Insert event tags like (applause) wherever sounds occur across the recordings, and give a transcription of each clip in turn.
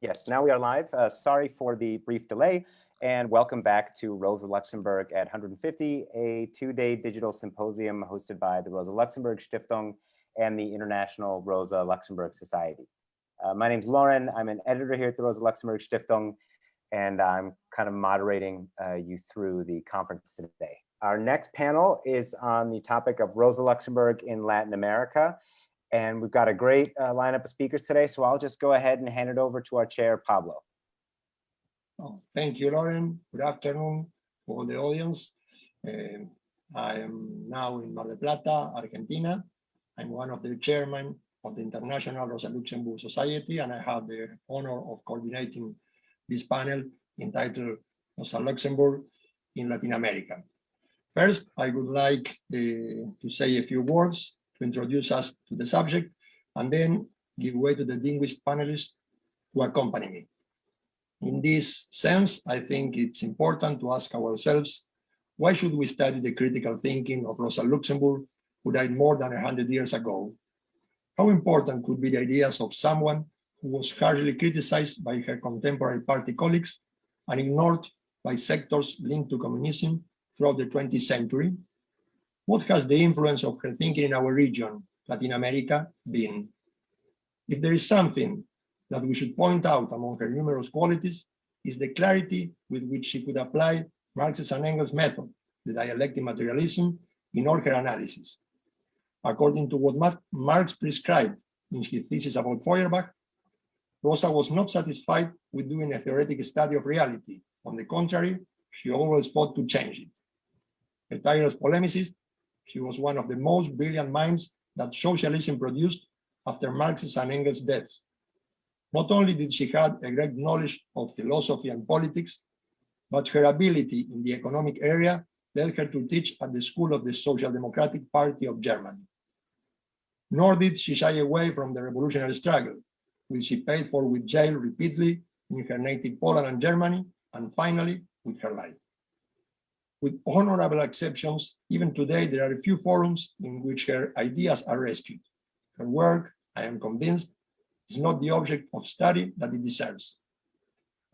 Yes, now we are live. Uh, sorry for the brief delay and welcome back to Rosa Luxemburg at 150, a two-day digital symposium hosted by the Rosa Luxemburg Stiftung and the International Rosa Luxemburg Society. Uh, my name is Lauren. I'm an editor here at the Rosa Luxemburg Stiftung, and I'm kind of moderating uh, you through the conference today. Our next panel is on the topic of Rosa Luxemburg in Latin America. And we've got a great uh, lineup of speakers today, so I'll just go ahead and hand it over to our chair, Pablo. Oh, thank you, Lauren. Good afternoon all the audience. Uh, I am now in Mar del Plata, Argentina. I'm one of the chairmen of the International Rosa Luxemburg Society, and I have the honor of coordinating this panel entitled Rosa Luxemburg in Latin America. First, I would like uh, to say a few words to introduce us to the subject, and then give way to the distinguished panelists who accompany me. In this sense, I think it's important to ask ourselves, why should we study the critical thinking of Rosa Luxemburg, who died more than 100 years ago? How important could be the ideas of someone who was harshly criticized by her contemporary party colleagues and ignored by sectors linked to communism throughout the 20th century? What has the influence of her thinking in our region, Latin America, been? If there is something that we should point out among her numerous qualities, is the clarity with which she could apply Marx's and Engels' method, the dialectic materialism, in all her analysis. According to what Marx prescribed in his thesis about Feuerbach, Rosa was not satisfied with doing a theoretic study of reality. On the contrary, she always fought to change it. A tireless polemicist, she was one of the most brilliant minds that socialism produced after Marx's and Engels' deaths. Not only did she have a great knowledge of philosophy and politics, but her ability in the economic area led her to teach at the school of the Social Democratic Party of Germany. Nor did she shy away from the revolutionary struggle, which she paid for with jail repeatedly in her native Poland and Germany, and finally with her life. With honorable exceptions, even today there are a few forums in which her ideas are rescued. Her work, I am convinced, is not the object of study that it deserves.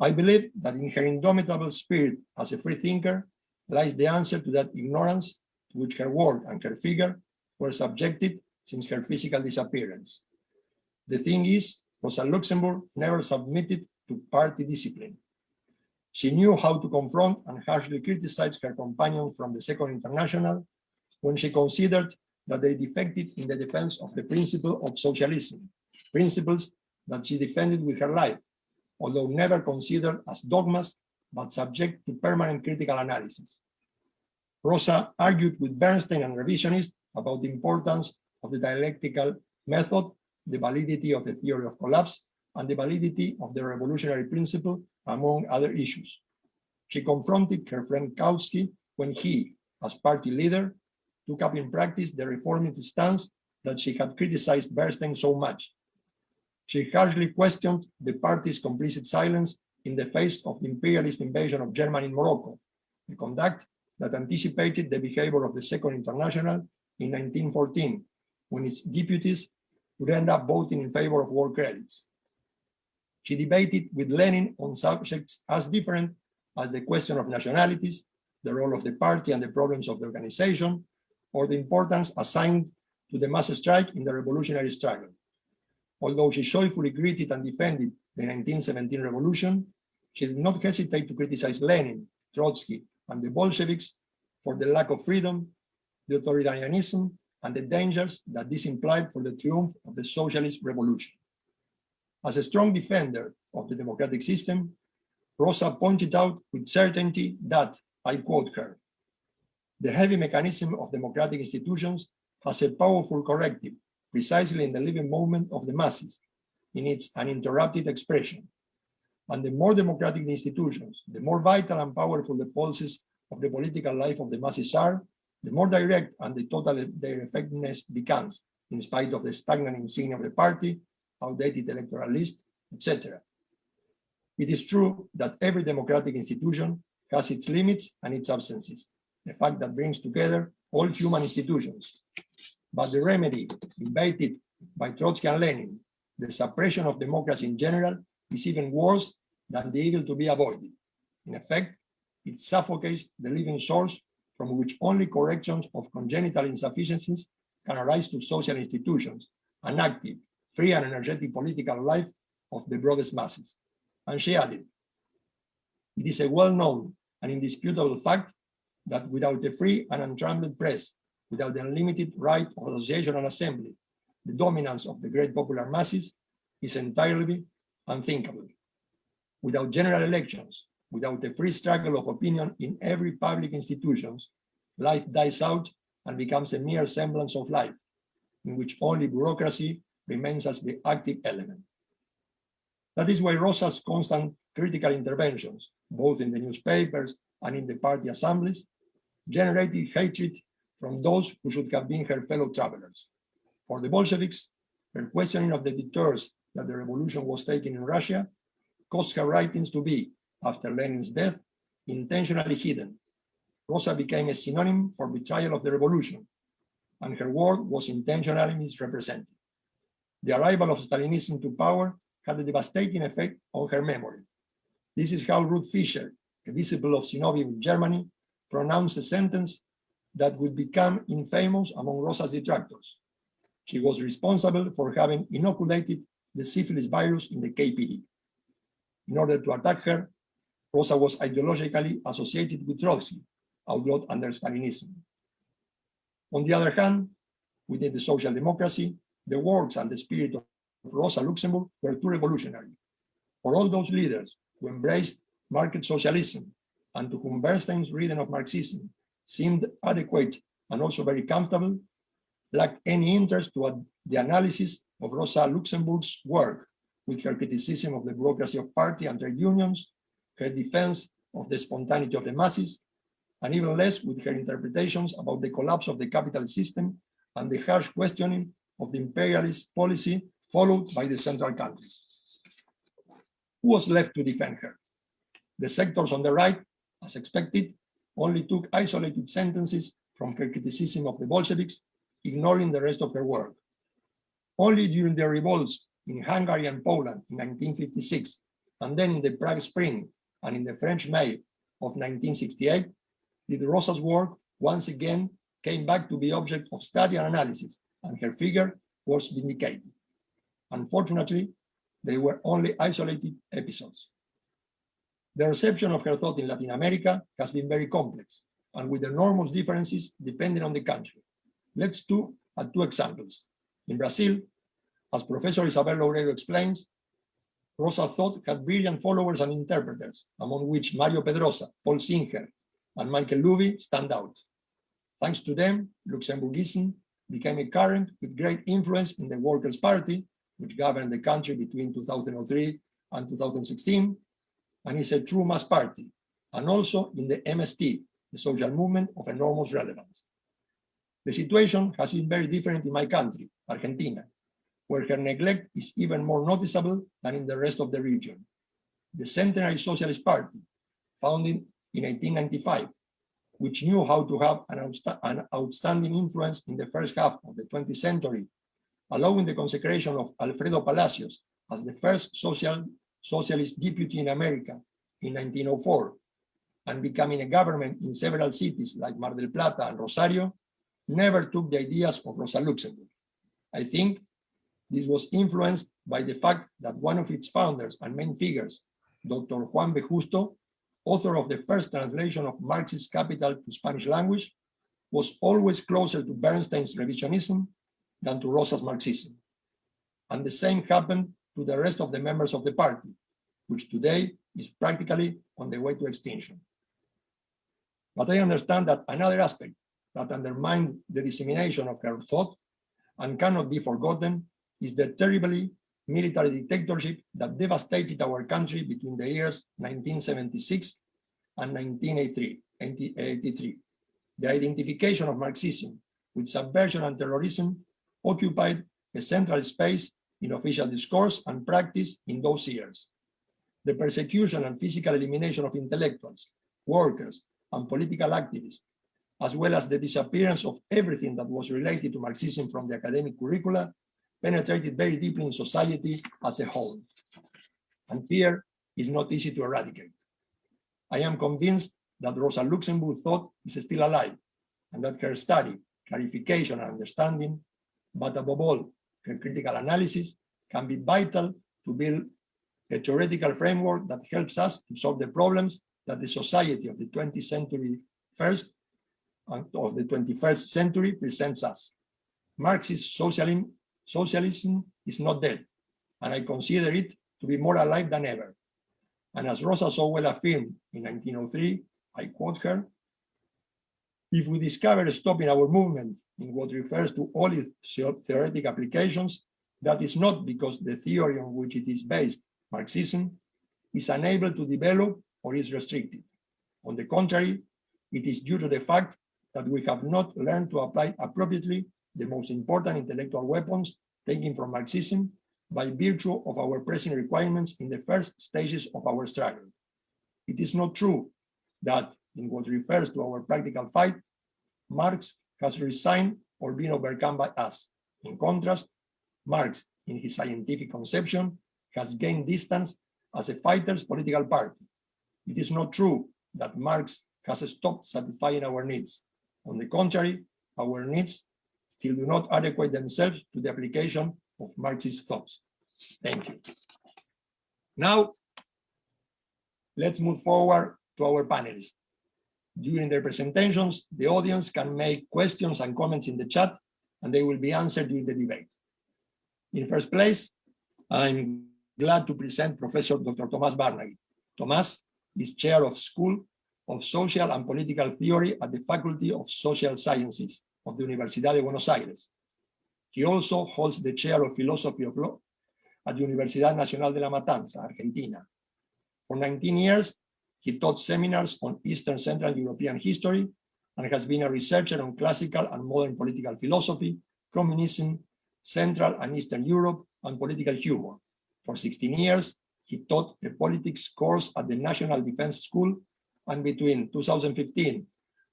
I believe that in her indomitable spirit as a free thinker lies the answer to that ignorance to which her work and her figure were subjected since her physical disappearance. The thing is, Rosa Luxemburg never submitted to party discipline. She knew how to confront and harshly criticize her companions from the Second International when she considered that they defected in the defense of the principle of socialism, principles that she defended with her life, although never considered as dogmas, but subject to permanent critical analysis. Rosa argued with Bernstein and revisionists about the importance of the dialectical method, the validity of the theory of collapse, and the validity of the revolutionary principle among other issues. She confronted her friend Kautsky when he, as party leader, took up in practice the reformist stance that she had criticized Bernstein so much. She harshly questioned the party's complicit silence in the face of the imperialist invasion of Germany in Morocco, a conduct that anticipated the behavior of the Second International in 1914, when its deputies would end up voting in favor of war credits. She debated with Lenin on subjects as different as the question of nationalities, the role of the party and the problems of the organization, or the importance assigned to the mass strike in the revolutionary struggle. Although she joyfully greeted and defended the 1917 revolution, she did not hesitate to criticize Lenin, Trotsky, and the Bolsheviks for the lack of freedom, the authoritarianism, and the dangers that this implied for the triumph of the socialist revolution. As a strong defender of the democratic system, Rosa pointed out with certainty that, I quote her, the heavy mechanism of democratic institutions has a powerful corrective precisely in the living moment of the masses, in its uninterrupted expression. And the more democratic the institutions, the more vital and powerful the pulses of the political life of the masses are, the more direct and the total their effectiveness becomes, in spite of the stagnant insignia of the party outdated electoral list, etc. It is true that every democratic institution has its limits and its absences, a fact that brings together all human institutions. But the remedy invited by Trotsky and Lenin, the suppression of democracy in general, is even worse than the evil to be avoided. In effect, it suffocates the living source from which only corrections of congenital insufficiencies can arise to social institutions, an active, free and energetic political life of the broadest masses. And she added, it is a well-known and indisputable fact that without a free and untrammeled press, without the unlimited right of association and assembly, the dominance of the great popular masses is entirely unthinkable. Without general elections, without a free struggle of opinion in every public institutions, life dies out and becomes a mere semblance of life, in which only bureaucracy remains as the active element. That is why Rosa's constant critical interventions, both in the newspapers and in the party assemblies, generated hatred from those who should have been her fellow travelers. For the Bolsheviks, her questioning of the detours that the revolution was taking in Russia caused her writings to be, after Lenin's death, intentionally hidden. Rosa became a synonym for betrayal of the revolution, and her work was intentionally misrepresented. The arrival of Stalinism to power had a devastating effect on her memory. This is how Ruth Fischer, a disciple of in Germany, pronounced a sentence that would become infamous among Rosa's detractors. She was responsible for having inoculated the syphilis virus in the KPD. In order to attack her, Rosa was ideologically associated with Trotsky, outlawed under Stalinism. On the other hand, within the social democracy, the works and the spirit of Rosa Luxemburg were too revolutionary. For all those leaders who embraced market socialism and to whom Bernstein's reading of Marxism seemed adequate and also very comfortable, lacked any interest to the analysis of Rosa Luxemburg's work with her criticism of the bureaucracy of party and trade unions, her defense of the spontaneity of the masses, and even less with her interpretations about the collapse of the capital system and the harsh questioning of the imperialist policy followed by the central countries. Who was left to defend her? The sectors on the right, as expected, only took isolated sentences from her criticism of the Bolsheviks, ignoring the rest of her work. Only during the revolts in Hungary and Poland in 1956, and then in the Prague Spring and in the French May of 1968, did Rosa's work once again came back to be object of study and analysis, and her figure was vindicated. Unfortunately, they were only isolated episodes. The reception of her thought in Latin America has been very complex and with enormous differences depending on the country. Let's do at two examples. In Brazil, as Professor Isabel Loureiro explains, Rosa thought had brilliant followers and interpreters, among which Mario Pedrosa, Paul Singer, and Michael Löwy stand out. Thanks to them, Luxemburgism became a current with great influence in the Workers' Party, which governed the country between 2003 and 2016, and is a true mass party, and also in the MST, the social movement of enormous relevance. The situation has been very different in my country, Argentina, where her neglect is even more noticeable than in the rest of the region. The Centenary Socialist Party, founded in 1895, which knew how to have an, outsta an outstanding influence in the first half of the 20th century, allowing the consecration of Alfredo Palacios as the first social socialist deputy in America in 1904 and becoming a government in several cities like Mar del Plata and Rosario, never took the ideas of Rosa Luxemburg. I think this was influenced by the fact that one of its founders and main figures, Dr. Juan B. Justo, author of the first translation of Marxist Capital to Spanish language, was always closer to Bernstein's revisionism than to Rosa's Marxism. And the same happened to the rest of the members of the party, which today is practically on the way to extinction. But I understand that another aspect that undermined the dissemination of her thought and cannot be forgotten is the terribly military dictatorship that devastated our country between the years 1976 and 1983. The identification of Marxism with subversion and terrorism occupied a central space in official discourse and practice in those years. The persecution and physical elimination of intellectuals, workers, and political activists, as well as the disappearance of everything that was related to Marxism from the academic curricula, penetrated very deeply in society as a whole. and fear is not easy to eradicate. I am convinced that Rosa Luxemburg thought is still alive and that her study, clarification and understanding, but above all, her critical analysis can be vital to build a theoretical framework that helps us to solve the problems that the society of the 20th century first and of the 21st century presents us. Marxist socialism, socialism is not dead, and I consider it to be more alive than ever. And as Rosa so well affirmed in 1903, I quote her, if we discover stopping our movement in what refers to all its theoretic applications, that is not because the theory on which it is based, Marxism, is unable to develop or is restricted. On the contrary, it is due to the fact that we have not learned to apply appropriately the most important intellectual weapons taken from Marxism by virtue of our present requirements in the first stages of our struggle. It is not true that in what refers to our practical fight, Marx has resigned or been overcome by us. In contrast, Marx, in his scientific conception, has gained distance as a fighter's political party. It is not true that Marx has stopped satisfying our needs. On the contrary, our needs still do not adequate themselves to the application of Marxist thoughts. Thank you. Now, let's move forward to our panelists. During their presentations, the audience can make questions and comments in the chat, and they will be answered during the debate. In first place, I'm glad to present Professor Dr. Thomas Várnagy. Thomas is chair of School of Social and Political Theory at the Faculty of Social Sciences of the Universidad de Buenos Aires. He also holds the chair of Philosophy of Law at the Universidad Nacional de La Matanza, Argentina. For 19 years, he taught seminars on Eastern Central European history and has been a researcher on classical and modern political philosophy, communism, Central and Eastern Europe, and political humor. For 16 years, he taught a politics course at the National Defense School, and between 2015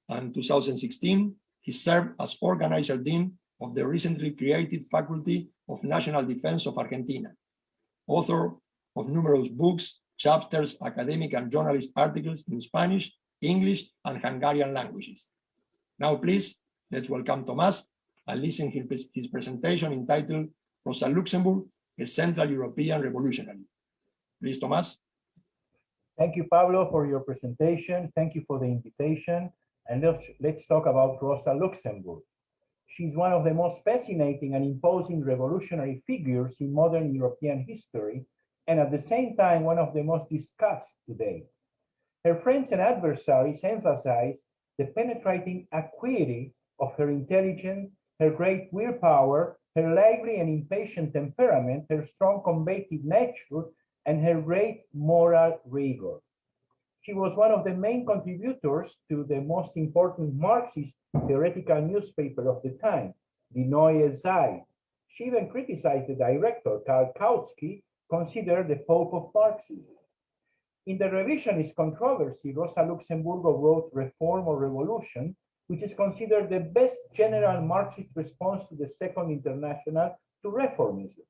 and 2016, he served as organizer dean of the recently created Faculty of National Defense of Argentina, author of numerous books, chapters, academic and journalist articles in Spanish, English, and Hungarian languages. Now, please, let's welcome Tomás and listen to his, his presentation entitled Rosa Luxemburg, a Central European Revolutionary. Please, Tomás. Thank you, Pablo, for your presentation. Thank you for the invitation. And let's, let's talk about Rosa Luxemburg. She's one of the most fascinating and imposing revolutionary figures in modern European history, and at the same time, one of the most discussed today. Her friends and adversaries emphasize the penetrating acuity of her intelligence, her great willpower, her lively and impatient temperament, her strong combative nature, and her great moral rigor. She was one of the main contributors to the most important Marxist theoretical newspaper of the time, the Neue Zeit. She even criticized the director, Karl Kautsky, considered the Pope of Marxism. In the revisionist controversy, Rosa Luxemburgo wrote Reform or Revolution, which is considered the best general Marxist response to the Second International to reformism.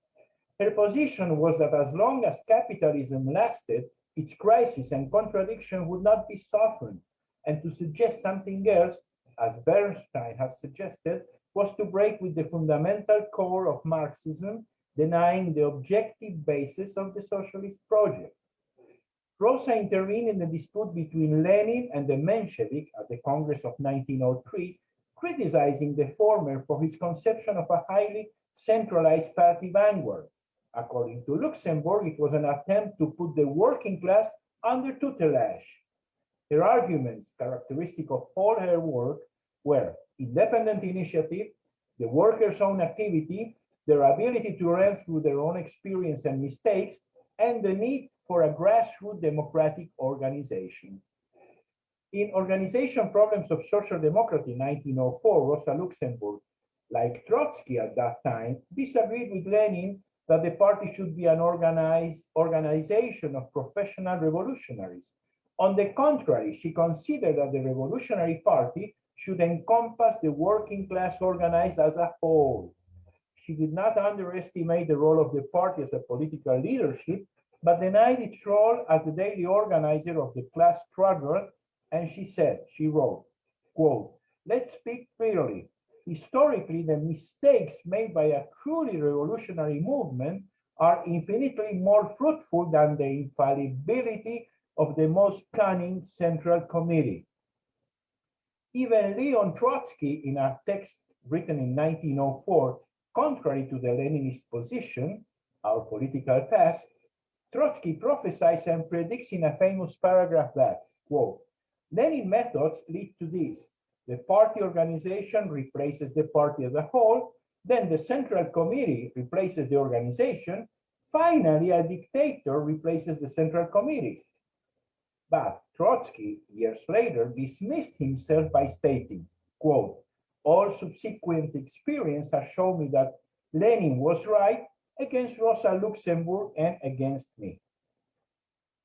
Her position was that as long as capitalism lasted, its crisis and contradiction would not be softened, and to suggest something else, as Bernstein has suggested, was to break with the fundamental core of Marxism, denying the objective basis of the socialist project. Rosa intervened in the dispute between Lenin and the Menshevik at the Congress of 1903, criticizing the former for his conception of a highly centralized party vanguard. According to Luxemburg, it was an attempt to put the working class under tutelage. Her arguments, characteristic of all her work, were independent initiative, the workers' own activity, their ability to learn through their own experience and mistakes, and the need for a grassroots democratic organization. In Organization Problems of Social Democracy 1904, Rosa Luxemburg, like Trotsky at that time, disagreed with Lenin that the party should be an organized organization of professional revolutionaries. On the contrary, she considered that the Revolutionary Party should encompass the working class organized as a whole. She did not underestimate the role of the party as a political leadership, but denied its role as the daily organizer of the class struggle. And she said, she wrote, quote, let's speak clearly. Historically, the mistakes made by a truly revolutionary movement are infinitely more fruitful than the infallibility of the most cunning central committee. Even Leon Trotsky, in a text written in 1904, contrary to the Leninist position, our political past, Trotsky prophesies and predicts in a famous paragraph that, quote, Lenin methods lead to this. The party organization replaces the party as a whole, then the central committee replaces the organization, finally a dictator replaces the central committee. But Trotsky, years later, dismissed himself by stating, quote, all subsequent experience has shown me that Lenin was right against Rosa Luxemburg and against me.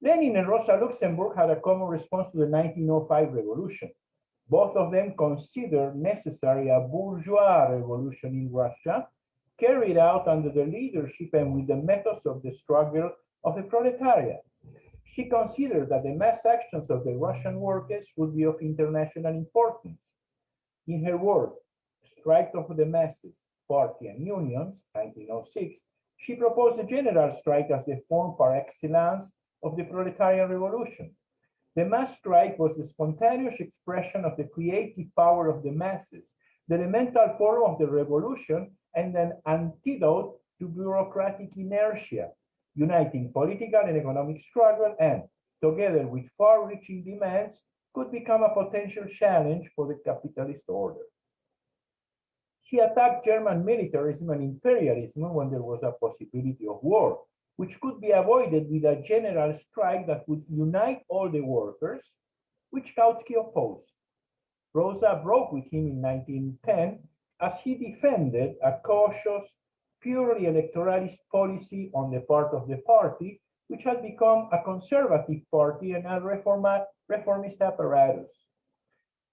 Lenin and Rosa Luxemburg had a common response to the 1905 revolution. Both of them considered necessary a bourgeois revolution in Russia, carried out under the leadership and with the methods of the struggle of the proletariat. She considered that the mass actions of the Russian workers would be of international importance. In her work, Strike of the Masses, Party and Unions, 1906, she proposed a general strike as the form par excellence of the proletarian revolution. The mass strike was the spontaneous expression of the creative power of the masses, the elemental form of the revolution, and an antidote to bureaucratic inertia, uniting political and economic struggle and, together with far-reaching demands, could become a potential challenge for the capitalist order. He attacked German militarism and imperialism when there was a possibility of war, which could be avoided with a general strike that would unite all the workers, which Kautsky opposed. Rosa broke with him in 1910 as he defended a cautious, purely electoralist policy on the part of the party, which had become a conservative party and a reformist apparatus.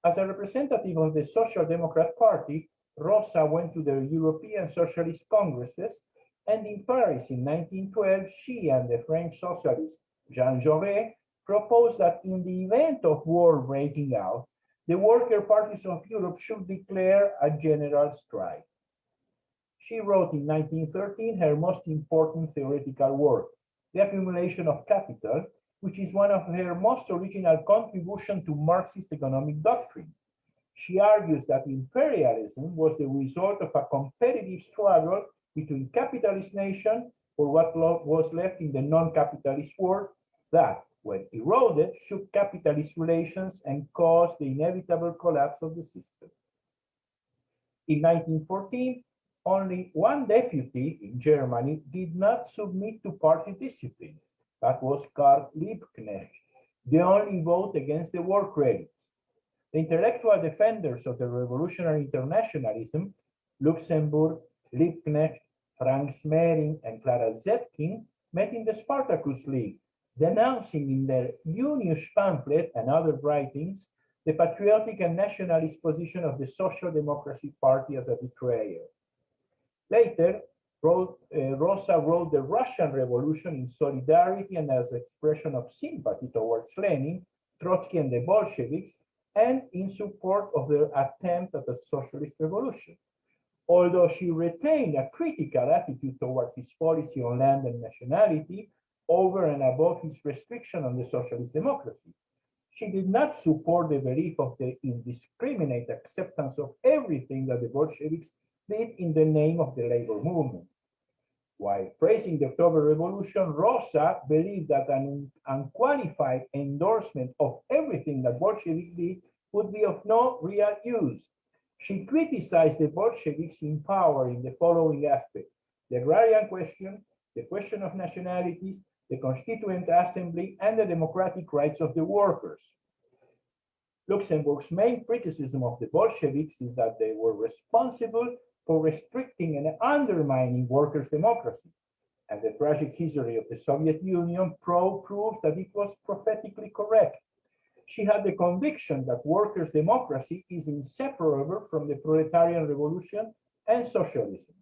As a representative of the Social Democrat Party, Rosa went to the European Socialist Congresses and in Paris in 1912, she and the French socialist Jean Jaurès proposed that in the event of war breaking out, the worker parties of Europe should declare a general strike. She wrote in 1913 her most important theoretical work, The Accumulation of Capital, which is one of her most original contributions to Marxist economic doctrine. She argues that imperialism was the result of a competitive struggle between capitalist nation for what was left in the non-capitalist world that, when eroded, shook capitalist relations and caused the inevitable collapse of the system. In 1914, only one deputy in Germany did not submit to party discipline. That was Karl Liebknecht, the only vote against the war credits. The intellectual defenders of the revolutionary internationalism, Luxemburg, Liebknecht, Franz Mehring, and Clara Zetkin met in the Spartacus League, denouncing in their Junius pamphlet and other writings the patriotic and nationalist position of the Social Democracy Party as a betrayer. Later, uh, Rosa wrote the Russian Revolution in solidarity and as expression of sympathy towards Lenin, Trotsky, and the Bolsheviks, and in support of their attempt at a socialist revolution although she retained a critical attitude toward his policy on land and nationality over and above his restriction on the socialist democracy. She did not support the belief of the indiscriminate acceptance of everything that the Bolsheviks did in the name of the labor movement. While praising the October Revolution, Rosa believed that an unqualified endorsement of everything that Bolsheviks did would be of no real use she criticized the Bolsheviks in power in the following aspects: the agrarian question, the question of nationalities, the Constituent Assembly, and the democratic rights of the workers. Luxemburg's main criticism of the Bolsheviks is that they were responsible for restricting and undermining workers' democracy. And the tragic history of the Soviet Union pro proves that it was prophetically correct she had the conviction that workers' democracy is inseparable from the proletarian revolution and socialism.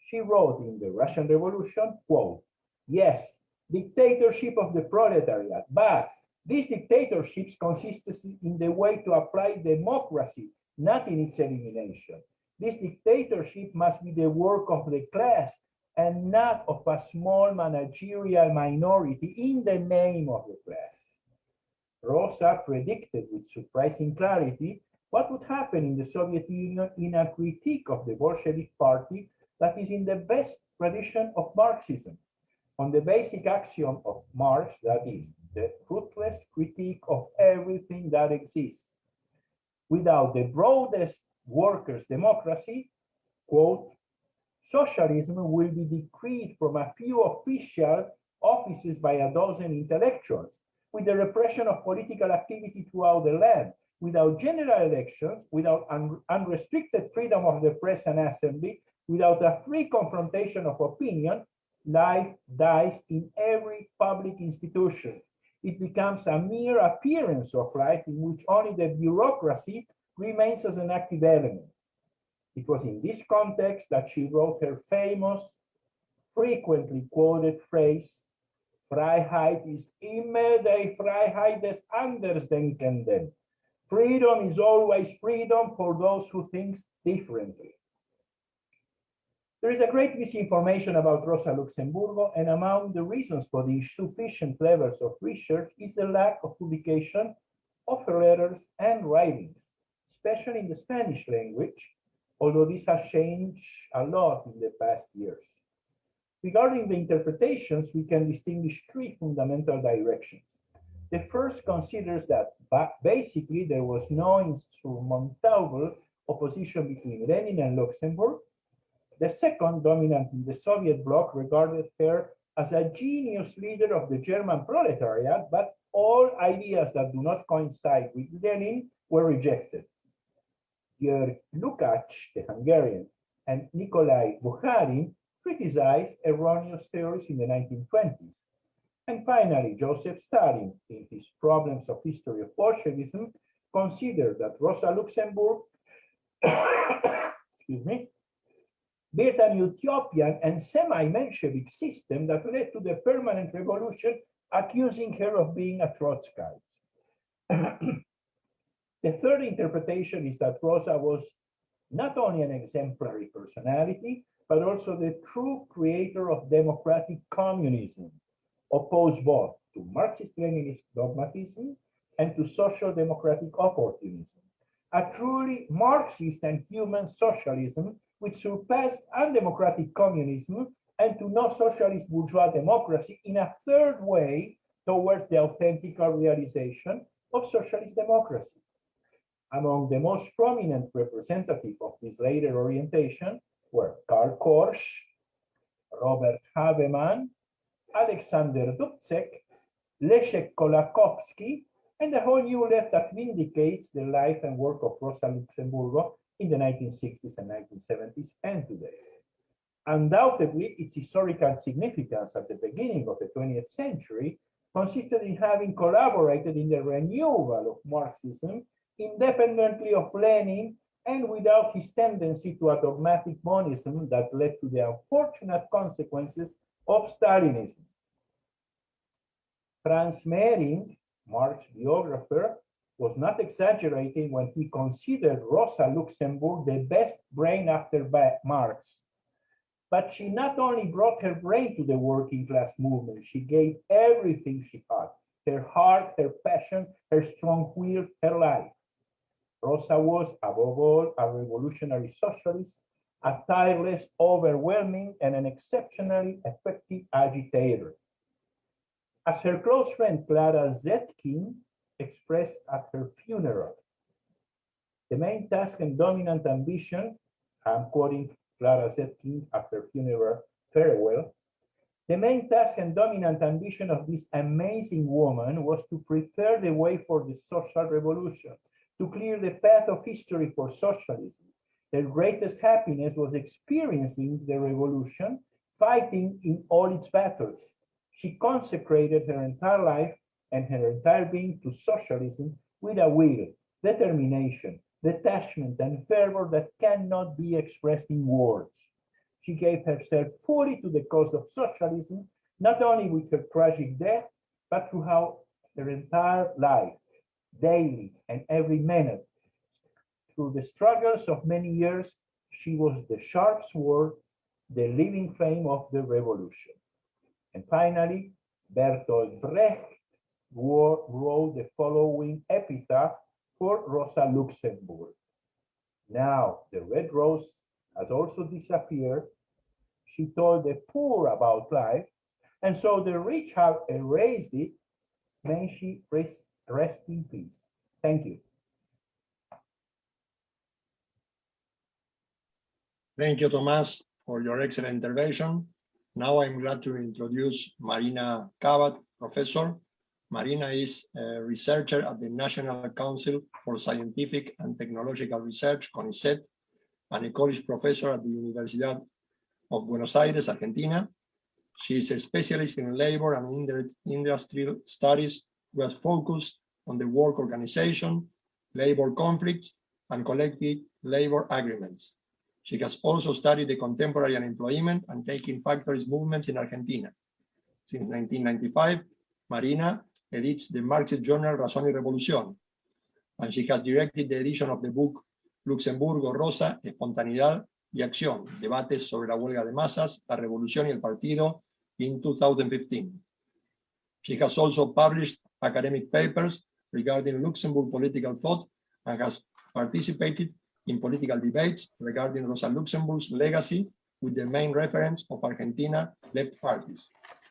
She wrote in the Russian Revolution, quote, yes, dictatorship of the proletariat. But these dictatorships consist in the way to apply democracy, not in its elimination. This dictatorship must be the work of the class and not of a small managerial minority in the name of the class. Rosa predicted with surprising clarity what would happen in the Soviet Union in a critique of the Bolshevik party that is in the best tradition of Marxism, on the basic axiom of Marx, that is, the ruthless critique of everything that exists. Without the broadest workers' democracy, quote, socialism will be decreed from a few official offices by a dozen intellectuals, with the repression of political activity throughout the land, without general elections, without un unrestricted freedom of the press and assembly, without a free confrontation of opinion, life dies in every public institution. It becomes a mere appearance of life in which only the bureaucracy remains as an active element. It was in this context that she wrote her famous, frequently quoted phrase, Freiheit ist immer die Freiheit des Andersdenkenden. Freedom is always freedom for those who think differently. There is a great misinformation about Rosa Luxemburgo, and among the reasons for the insufficient levels of research is the lack of publication of her letters and writings, especially in the Spanish language, although this has changed a lot in the past years. Regarding the interpretations, we can distinguish three fundamental directions. The first considers that basically there was no insurmountable opposition between Lenin and Luxemburg, the second, dominant in the Soviet bloc, regarded her as a genius leader of the German proletariat, but all ideas that do not coincide with Lenin were rejected. György Lukács, the Hungarian, and Nikolai Bukharin criticized erroneous theories in the 1920s. And finally, Joseph Stalin, in his Problems of History of Bolshevism, considered that Rosa Luxemburg, (coughs) excuse me, built an utopian and semi-Menshevik system that led to the permanent revolution, accusing her of being a Trotskyite. (coughs) the third interpretation is that Rosa was not only an exemplary personality, but also the true creator of democratic communism, opposed both to Marxist-Leninist dogmatism and to social democratic opportunism. A truly Marxist and human socialism which surpassed undemocratic communism and to no socialist bourgeois democracy in a third way towards the authentic realization of socialist democracy. Among the most prominent representative of this later orientation were Karl Korsch, Robert Havemann, Alexander Dubček, Leszek Kolakowski, and the whole new left that vindicates the life and work of Rosa Luxemburgo in the 1960s and 1970s and today. Undoubtedly, its historical significance at the beginning of the 20th century consisted in having collaborated in the renewal of Marxism independently of Lenin and without his tendency to a dogmatic monism that led to the unfortunate consequences of Stalinism. Franz Mehring, Marx biographer, was not exaggerating when he considered Rosa Luxemburg the best brain after Marx. But she not only brought her brain to the working class movement, she gave everything she had, her heart, her passion, her strong will, her life. Rosa was, above all, a revolutionary socialist, a tireless, overwhelming, and an exceptionally effective agitator. As her close friend Clara Zetkin expressed at her funeral. The main task and dominant ambition, I'm quoting Clara Zetkin at her funeral farewell, the main task and dominant ambition of this amazing woman was to prepare the way for the social revolution, to clear the path of history for socialism. Her greatest happiness was experiencing the revolution, fighting in all its battles. She consecrated her entire life and her entire being to socialism with a will, determination, detachment, and fervor that cannot be expressed in words. She gave herself fully to the cause of socialism not only with her tragic death, but throughout her entire life, daily and every minute. Through the struggles of many years, she was the sharp sword, the living flame of the revolution. And finally, Bertolt Brecht wrote the following epitaph for Rosa Luxemburg. Now the red rose has also disappeared. She told the poor about life, and so the rich have erased it. May she rest, rest in peace. Thank you. Thank you, Tomás, for your excellent intervention. Now I'm glad to introduce Marina Kabat, professor. Marina is a researcher at the National Council for Scientific and Technological Research, CONICET, and a college professor at the Universidad of Buenos Aires, Argentina. She is a specialist in labor and indu- industrial studies who has focused on the work organization, labor conflicts, and collective labor agreements. She has also studied the contemporary unemployment and taking factories movements in Argentina. Since 1995, Marina edits the Marxist journal Razón y Revolución, and she has directed the edition of the book Luxemburgo Rosa, Espontaneidad y Acción, debates sobre la huelga de masas, la revolución y el partido in 2015. She has also published academic papers regarding Luxemburg political thought and has participated in political debates regarding Rosa Luxemburg's legacy with the main reference of Argentina left parties.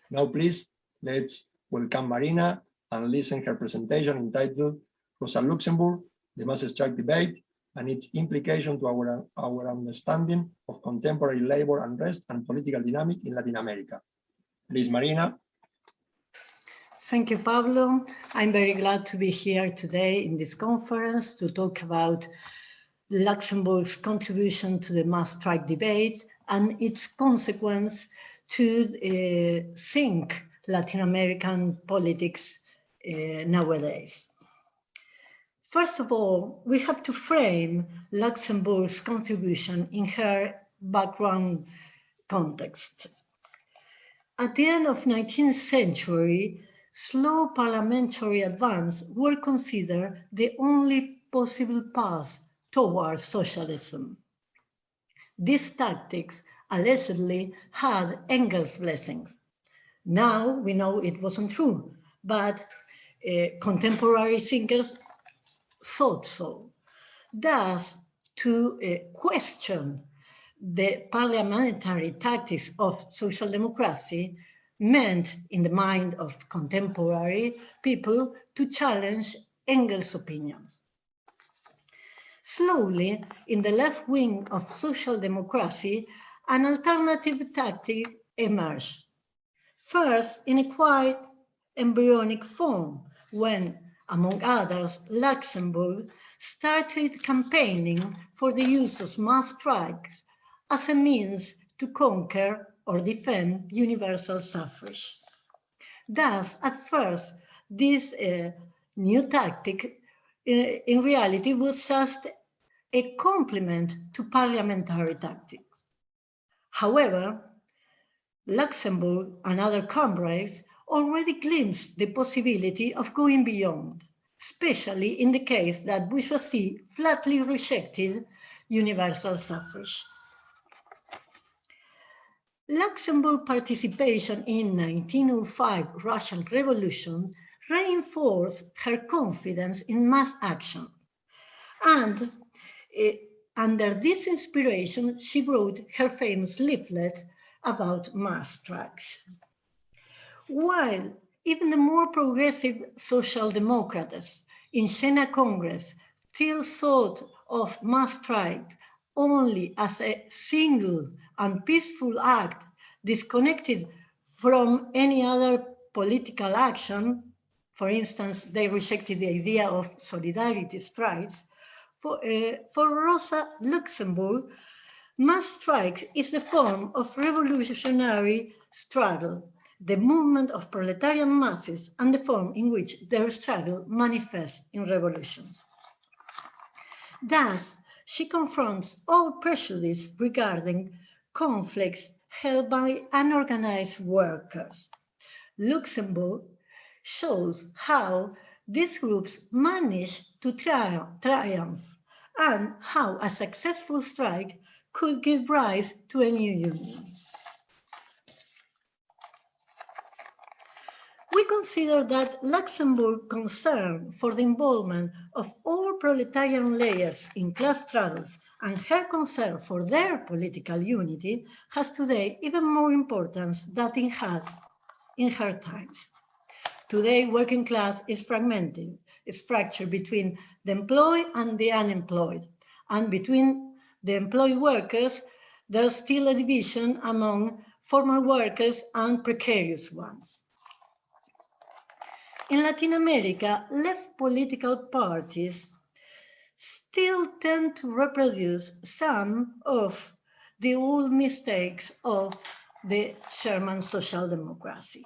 Now, please, let's welcome Marina and listen her presentation entitled Rosa Luxemburg, the mass strike debate and its implication to our, our understanding of contemporary labor unrest and political dynamic in Latin America. Please, Marina. Thank you, Pablo. I'm very glad to be here today in this conference to talk about Luxemburg's contribution to the mass strike debate and its consequence to uh, think Latin American politics uh, nowadays. First of all, we have to frame Luxemburg's contribution in her background context. At the end of 19th century, slow parliamentary advance were considered the only possible path towards socialism. These tactics allegedly had Engels' blessings. Now we know it wasn't true, but uh, contemporary thinkers thought so. Thus, to uh, question the parliamentary tactics of social democracy meant in the mind of contemporary people to challenge Engels' opinions. Slowly, in the left wing of social democracy, an alternative tactic emerged. First, in a quite embryonic form, when, among others, Luxemburg started campaigning for the use of mass strikes as a means to conquer or defend universal suffrage. Thus, at first, this uh, new tactic in, in reality was just a complement to parliamentary tactics. However, Luxemburg and other comrades already glimpsed the possibility of going beyond, especially in the case that bourgeoisie flatly rejected universal suffrage. Luxemburg participation in 1905 Russian Revolution reinforced her confidence in mass action. And uh, under this inspiration, she wrote her famous leaflet about mass strikes. While even the more progressive social democrats in Jena Congress still thought of mass strike only as a single and peaceful act disconnected from any other political action, for instance, they rejected the idea of solidarity strikes, for, uh, for Rosa Luxemburg, mass strike is the form of revolutionary struggle, the movement of proletarian masses and the form in which their struggle manifests in revolutions. Thus, she confronts all prejudice regarding conflicts held by unorganized workers. Luxemburg shows how these groups managed to tri triumph and how a successful strike could give rise to a new union. We consider that Luxemburg's concern for the involvement of all proletarian layers in class struggles and her concern for their political unity has today even more importance than it has in her times. Today, working class is fragmented, it's fractured between the employed and the unemployed. And between the employed workers, there's still a division among formal workers and precarious ones. In Latin America, left political parties still tend to reproduce some of the old mistakes of the German social democracy.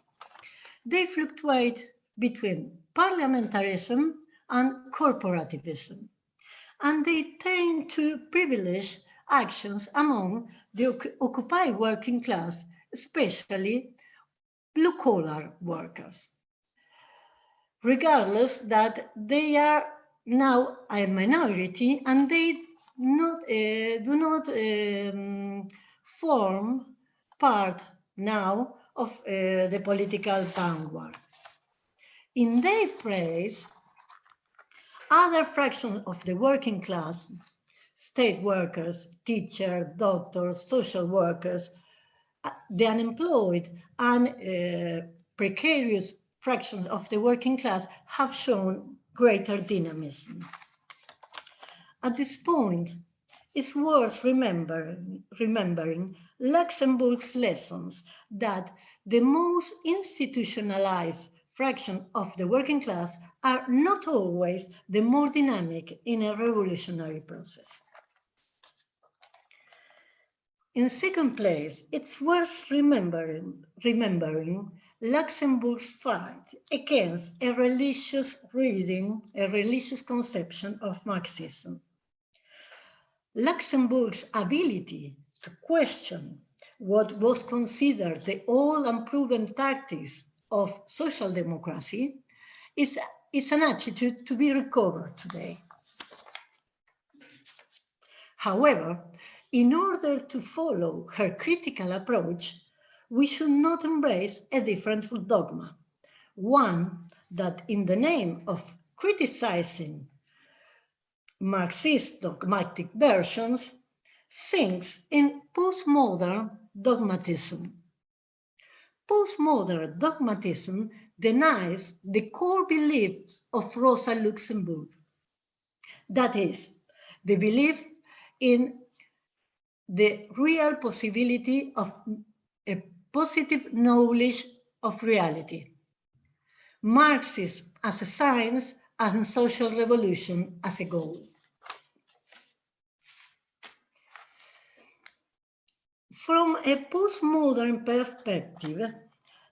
They fluctuate between parliamentarism and corporativism, and they tend to privilege actions among the Occupy working class, especially blue-collar workers regardless that they are now a minority and they not, uh, do not um, form part now of uh, the political vanguard. In their place, other fractions of the working class, state workers, teachers, doctors, social workers, uh, the unemployed and uh, precarious fractions of the working class have shown greater dynamism. At this point, it's worth remembering, remembering Luxemburg's lessons that the most institutionalized fraction of the working class are not always the more dynamic in a revolutionary process. In second place, it's worth remembering, remembering Luxemburg's fight against a religious reading, a religious conception of Marxism. Luxemburg's ability to question what was considered the old and proven tactics of social democracy is, is an attitude to be recovered today. However, in order to follow her critical approach, we should not embrace a different dogma, one that in the name of criticizing Marxist dogmatic versions sinks in postmodern dogmatism. Postmodern dogmatism denies the core beliefs of Rosa Luxemburg. That is, the belief in the real possibility of a positive knowledge of reality. Marxism as a science and social revolution as a goal. From a postmodern perspective,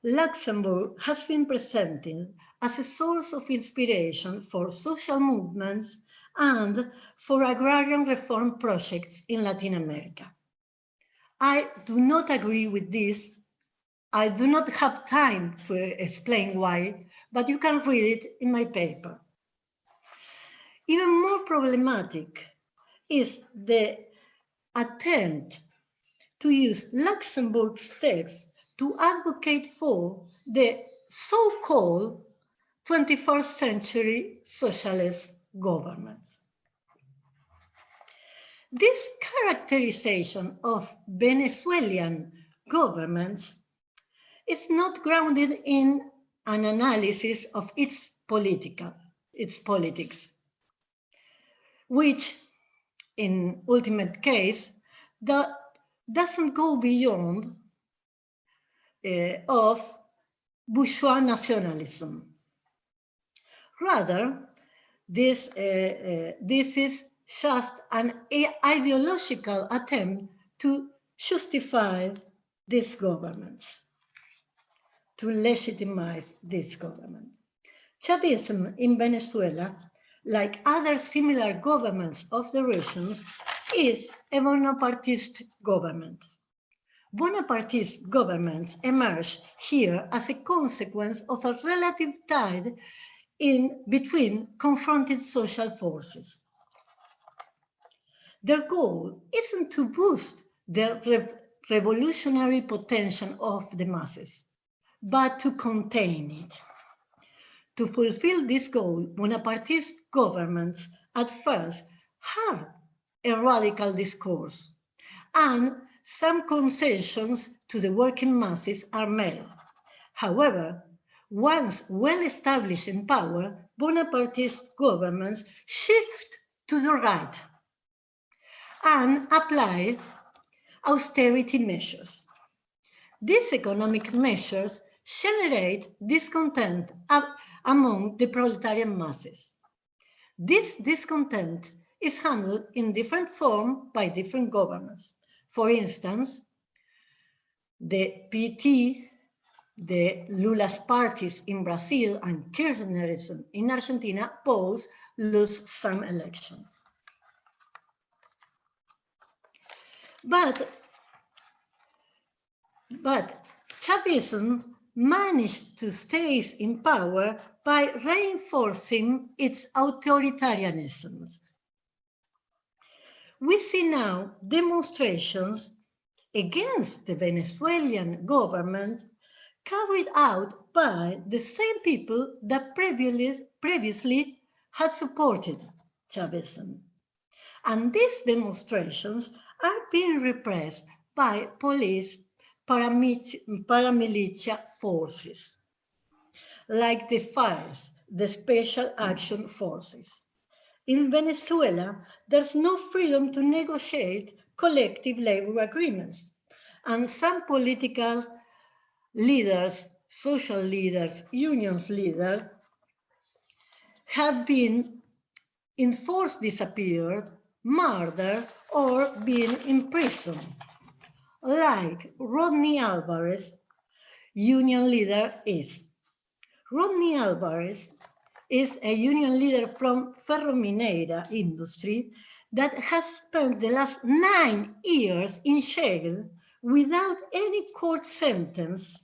Luxemburg has been presented as a source of inspiration for social movements and for agrarian reform projects in Latin America. I do not agree with this I do not have time to explain why, but you can read it in my paper. Even more problematic is the attempt to use Luxemburg's text to advocate for the so-called 21st century socialist governments. This characterization of Venezuelan governments is not grounded in an analysis of its political, its politics, which in ultimate case that doesn't go beyond uh, of bourgeois nationalism. Rather, this, uh, uh, this is just an ideological attempt to justify these governments to legitimize this government. Chavism in Venezuela, like other similar governments of the regions, is a Bonapartist government. Bonapartist governments emerge here as a consequence of a relative tide in between confronted social forces. Their goal isn't to boost the rev revolutionary potential of the masses, but to contain it. To fulfill this goal, Bonapartist governments at first had a radical discourse and some concessions to the working masses are made. However, once well established in power, Bonapartist governments shift to the right and apply austerity measures. These economic measures generate discontent among the proletarian masses. This discontent is handled in different form by different governments. For instance, the PT, the Lula's parties in Brazil and Kirchnerism in Argentina both lose some elections. But, but Chavism managed to stay in power by reinforcing its authoritarianism. We see now demonstrations against the Venezuelan government carried out by the same people that previously, previously had supported Chavism. And these demonstrations are being repressed by police paramilitia forces, like the FAES, the Special Action Forces. In Venezuela, there's no freedom to negotiate collective labor agreements, and some political leaders, social leaders, unions leaders have been enforced disappeared murdered, or been imprisoned, like Rodney Alvarez, union leader is. Rodney Alvarez is a union leader from Ferrominera industry that has spent the last nine years in jail without any court sentence.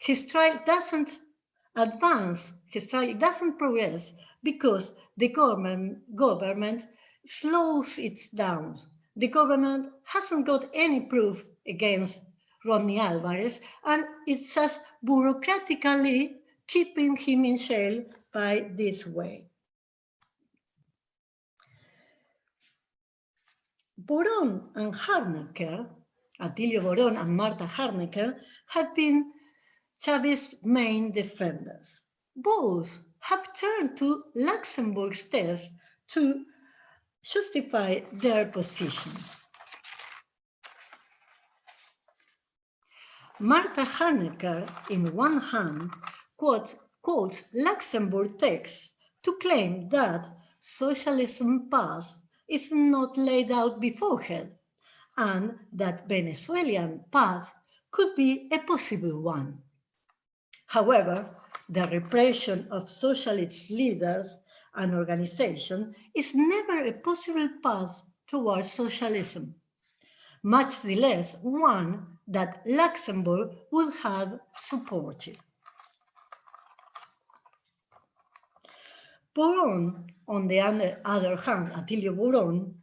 His trial doesn't advance, his trial doesn't progress because the government, government slows it down. The government hasn't got any proof against Rodney Alvarez, and it's just bureaucratically keeping him in jail by this way. Boron and Harnecker, Atilio Boron and Marta Harnecker, have been Chavez's main defenders. Both have turned to Luxemburg's test to justify their positions. Marta Harnecker, in one hand, quotes, quotes Luxemburg texts to claim that socialism path is not laid out beforehand and that Venezuelan path could be a possible one. However, the repression of socialist leaders and organization is never a possible path towards socialism, much the less one that Luxemburg would have supported. Boron, on the other hand, Atilio Boron,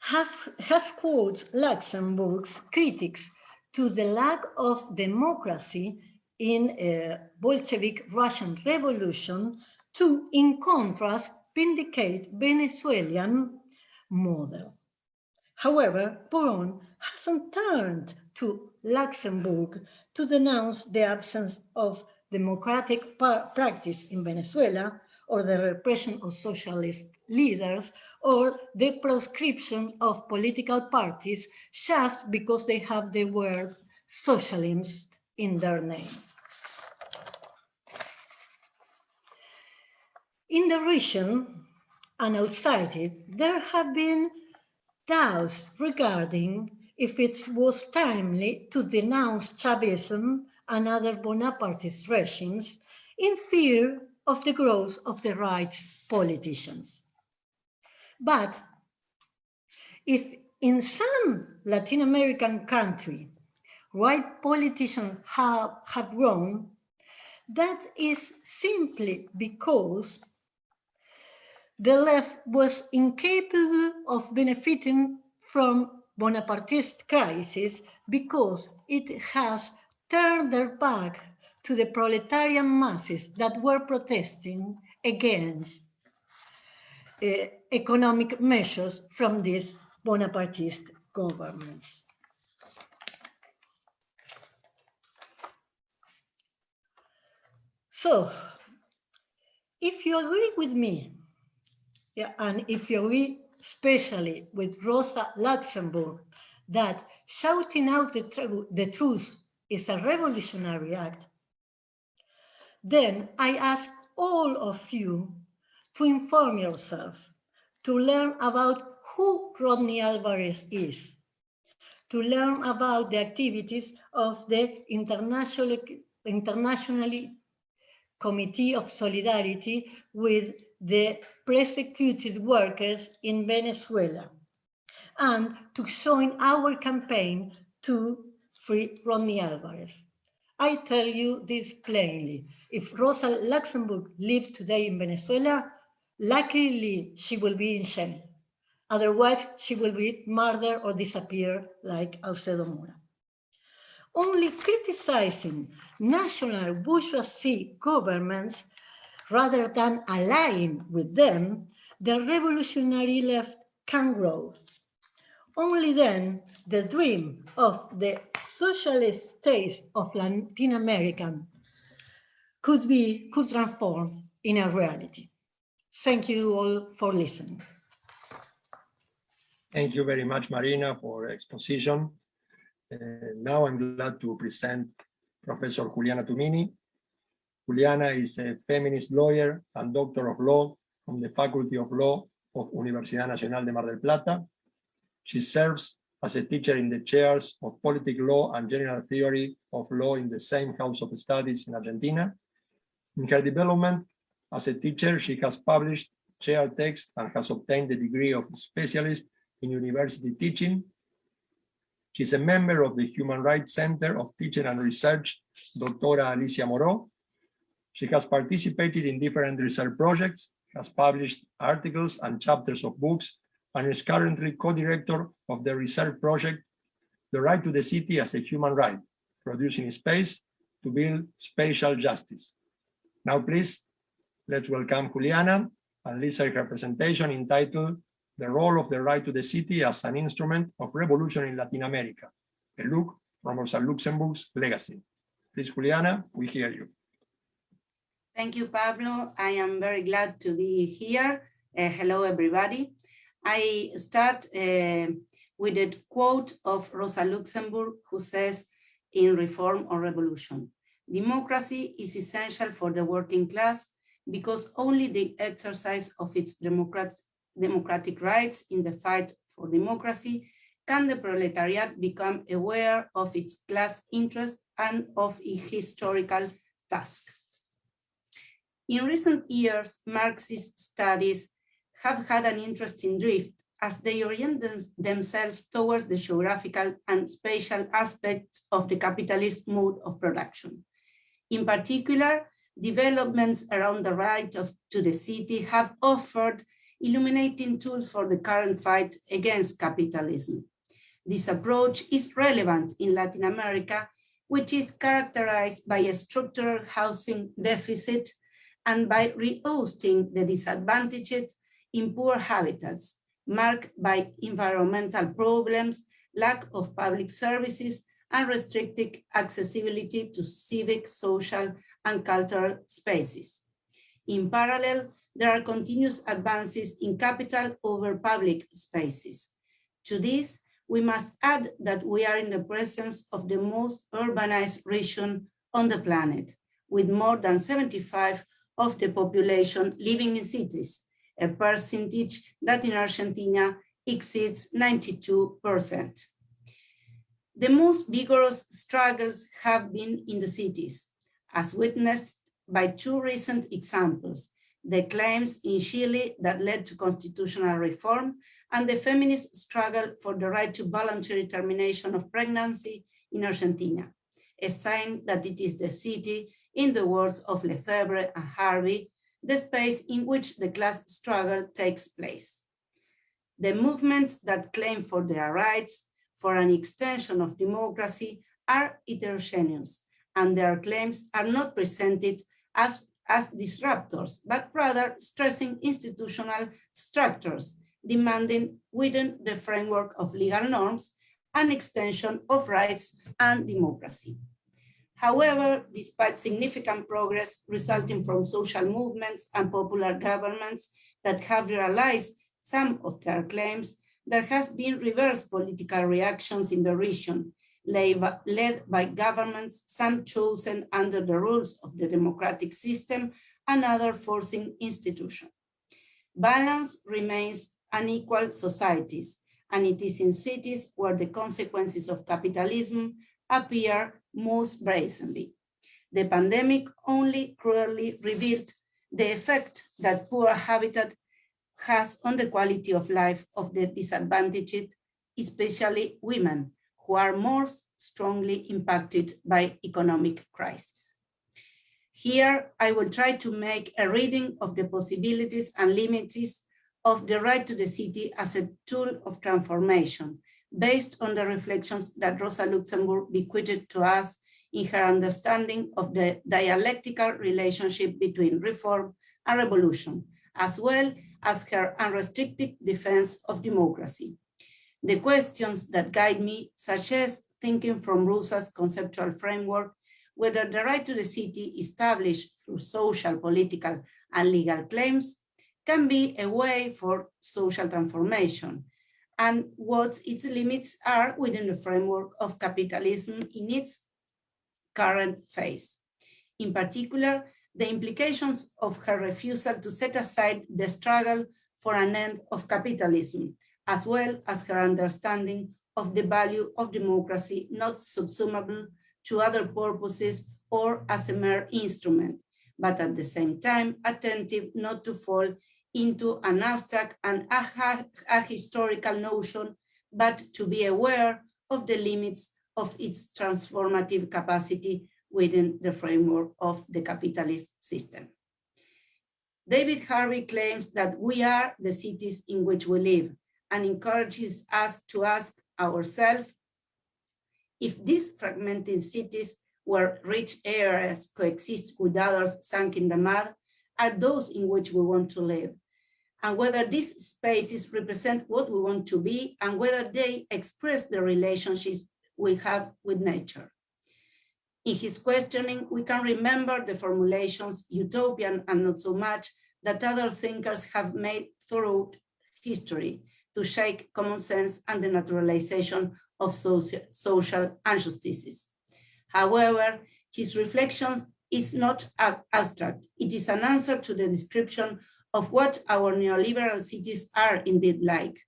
have, has quoted Luxemburg's critics to the lack of democracy in a Bolshevik Russian Revolution to, in contrast, vindicate Venezuelan model. However, Boron hasn't turned to Luxemburg to denounce the absence of democratic practice in Venezuela or the repression of socialist leaders or the proscription of political parties just because they have the word socialist in their name. In the region and outside it, there have been doubts regarding if it was timely to denounce Chavism and other Bonapartist regimes in fear of the growth of the right politicians. But if in some Latin American country, right politicians have, have grown, that is simply because the left was incapable of benefiting from Bonapartist crisis because it has turned their back to the proletarian masses that were protesting against uh, economic measures from these Bonapartist governments. So, if you agree with me, yeah, and if you agree especially with Rosa Luxemburg, that shouting out the, tr the truth is a revolutionary act, then I ask all of you to inform yourself, to learn about who Rodney Alvarez is, to learn about the activities of the international, internationally Committee of Solidarity with the persecuted workers in Venezuela and to join our campaign to free Rodney Alvarez. I tell you this plainly. If Rosa Luxemburg lived today in Venezuela, luckily she will be in jail. Otherwise, she will be murdered or disappear like Alcedo Mora. Only criticizing national bourgeoisie governments rather than allying with them, the revolutionary left can grow. Only then the dream of the socialist states of Latin America could be, could transform in a reality. Thank you all for listening. Thank you very much, Marina, for exposition. Uh, now I'm glad to present Professor Juliana Tumini. Juliana is a feminist lawyer and doctor of law from the Faculty of Law of Universidad Nacional de Mar del Plata. She serves as a teacher in the chairs of political law and general theory of law in the same House of Studies in Argentina. In her development as a teacher, she has published chair text and has obtained the degree of specialist in university teaching. She's a member of the Human Rights Center of Teaching and Research, Doctora Alicia Moreau. She has participated in different research projects, has published articles and chapters of books, and is currently co-director of the research project, The Right to the City as a Human Right, producing space to build spatial justice. Now, please, let's welcome Juliana and listen her presentation entitled The Role of the Right to the City as an Instrument of Revolution in Latin America, a look from Rosa Luxemburg's legacy. Please, Juliana, we hear you. Thank you, Pablo. I am very glad to be here. Uh, hello, everybody. I start uh, with a quote of Rosa Luxemburg, who says, in Reform or Revolution, democracy is essential for the working class because only the exercise of its democrat democratic rights in the fight for democracy can the proletariat become aware of its class interest and of its historical task. In recent years, Marxist studies have had an interesting drift as they orient them themselves towards the geographical and spatial aspects of the capitalist mode of production. In particular, developments around the right of, to the city have offered illuminating tools for the current fight against capitalism. This approach is relevant in Latin America, which is characterized by a structural housing deficit and by rehosting the disadvantaged in poor habitats, marked by environmental problems, lack of public services, and restricted accessibility to civic, social, and cultural spaces. In parallel, there are continuous advances in capital over public spaces. To this, we must add that we are in the presence of the most urbanized region on the planet, with more than 75 of the population living in cities, a percentage that in Argentina exceeds 92%. The most vigorous struggles have been in the cities, as witnessed by two recent examples, the claims in Chile that led to constitutional reform and the feminist struggle for the right to voluntary termination of pregnancy in Argentina, a sign that it is the city, in the words of Lefebvre and Harvey, the space in which the class struggle takes place. The movements that claim for their rights, for an extension of democracy, are heterogeneous, and their claims are not presented as, as disruptors, but rather stressing institutional structures, demanding within the framework of legal norms an extension of rights and democracy. However, despite significant progress resulting from social movements and popular governments that have realized some of their claims, there has been reverse political reactions in the region, led by governments, some chosen under the rules of the democratic system and other forcing institutions. Balance remains unequal societies, and it is in cities where the consequences of capitalism appear most brazenly. The pandemic only cruelly revealed the effect that poor habitat has on the quality of life of the disadvantaged, especially women, who are more strongly impacted by economic crisis. Here, I will try to make a reading of the possibilities and limits of the right to the city as a tool of transformation, based on the reflections that Rosa Luxemburg bequeathed to us in her understanding of the dialectical relationship between reform and revolution, as well as her unrestricted defense of democracy. The questions that guide me suggest thinking from Rosa's conceptual framework, whether the right to the city established through social, political, and legal claims can be a way for social transformation, and what its limits are within the framework of capitalism in its current phase. In particular, the implications of her refusal to set aside the struggle for an end of capitalism, as well as her understanding of the value of democracy not subsumable to other purposes or as a mere instrument, but at the same time attentive not to fall into an abstract and ahistorical notion, but to be aware of the limits of its transformative capacity within the framework of the capitalist system. David Harvey claims that we are the cities in which we live and encourages us to ask ourselves if these fragmented cities where rich areas coexist with others sunk in the mud are those in which we want to live and whether these spaces represent what we want to be and whether they express the relationships we have with nature. In his questioning, we can remember the formulations utopian and not so much that other thinkers have made throughout history to shake common sense and the naturalization of social, injustices. However, his reflections is not abstract. It is an answer to the description of what our neoliberal cities are indeed like.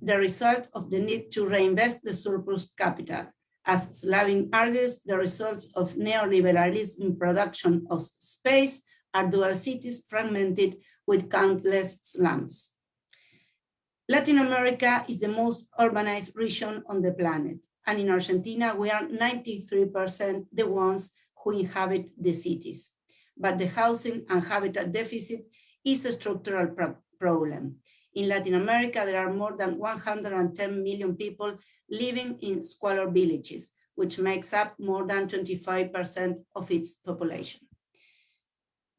The result of the need to reinvest the surplus capital. As Slavin argues, the results of neoliberalism in production of space are dual cities fragmented with countless slums. Latin America is the most urbanized region on the planet. And in Argentina, we are 93% the ones who inhabit the cities. But the housing and habitat deficit is a structural pro problem. In Latin America, there are more than 110 million people living in squalor villages, which makes up more than 25% of its population.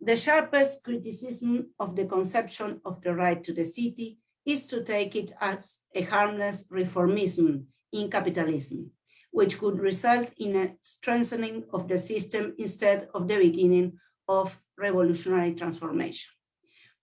The sharpest criticism of the conception of the right to the city is to take it as a harmless reformism in capitalism, which could result in a strengthening of the system instead of the beginning of revolutionary transformation.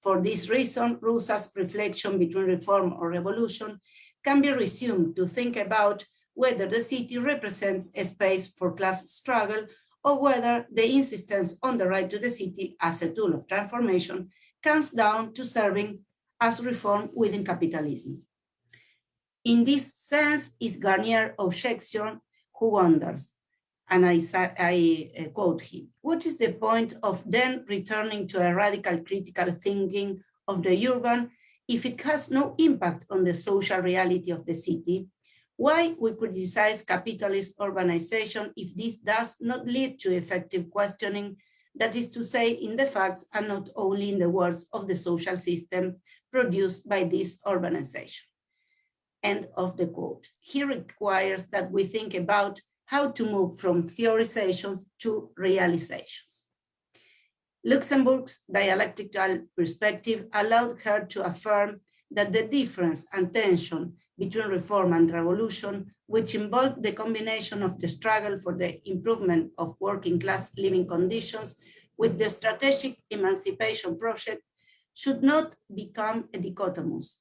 For this reason, Rosa's reflection between reform or revolution can be resumed to think about whether the city represents a space for class struggle or whether the insistence on the right to the city as a tool of transformation comes down to serving as reform within capitalism. In this sense is Garnier objection who wonders, and I, I uh, quote him, what is the point of then returning to a radical critical thinking of the urban if it has no impact on the social reality of the city, why we criticize capitalist urbanization if this does not lead to effective questioning, that is to say, in the facts and not only in the words of the social system produced by this urbanization. End of the quote. He requires that we think about how to move from theorizations to realizations. Luxemburg's dialectical perspective allowed her to affirm that the difference and tension between reform and revolution, which involved the combination of the struggle for the improvement of working class living conditions with the strategic emancipation project, should not become a dichotomous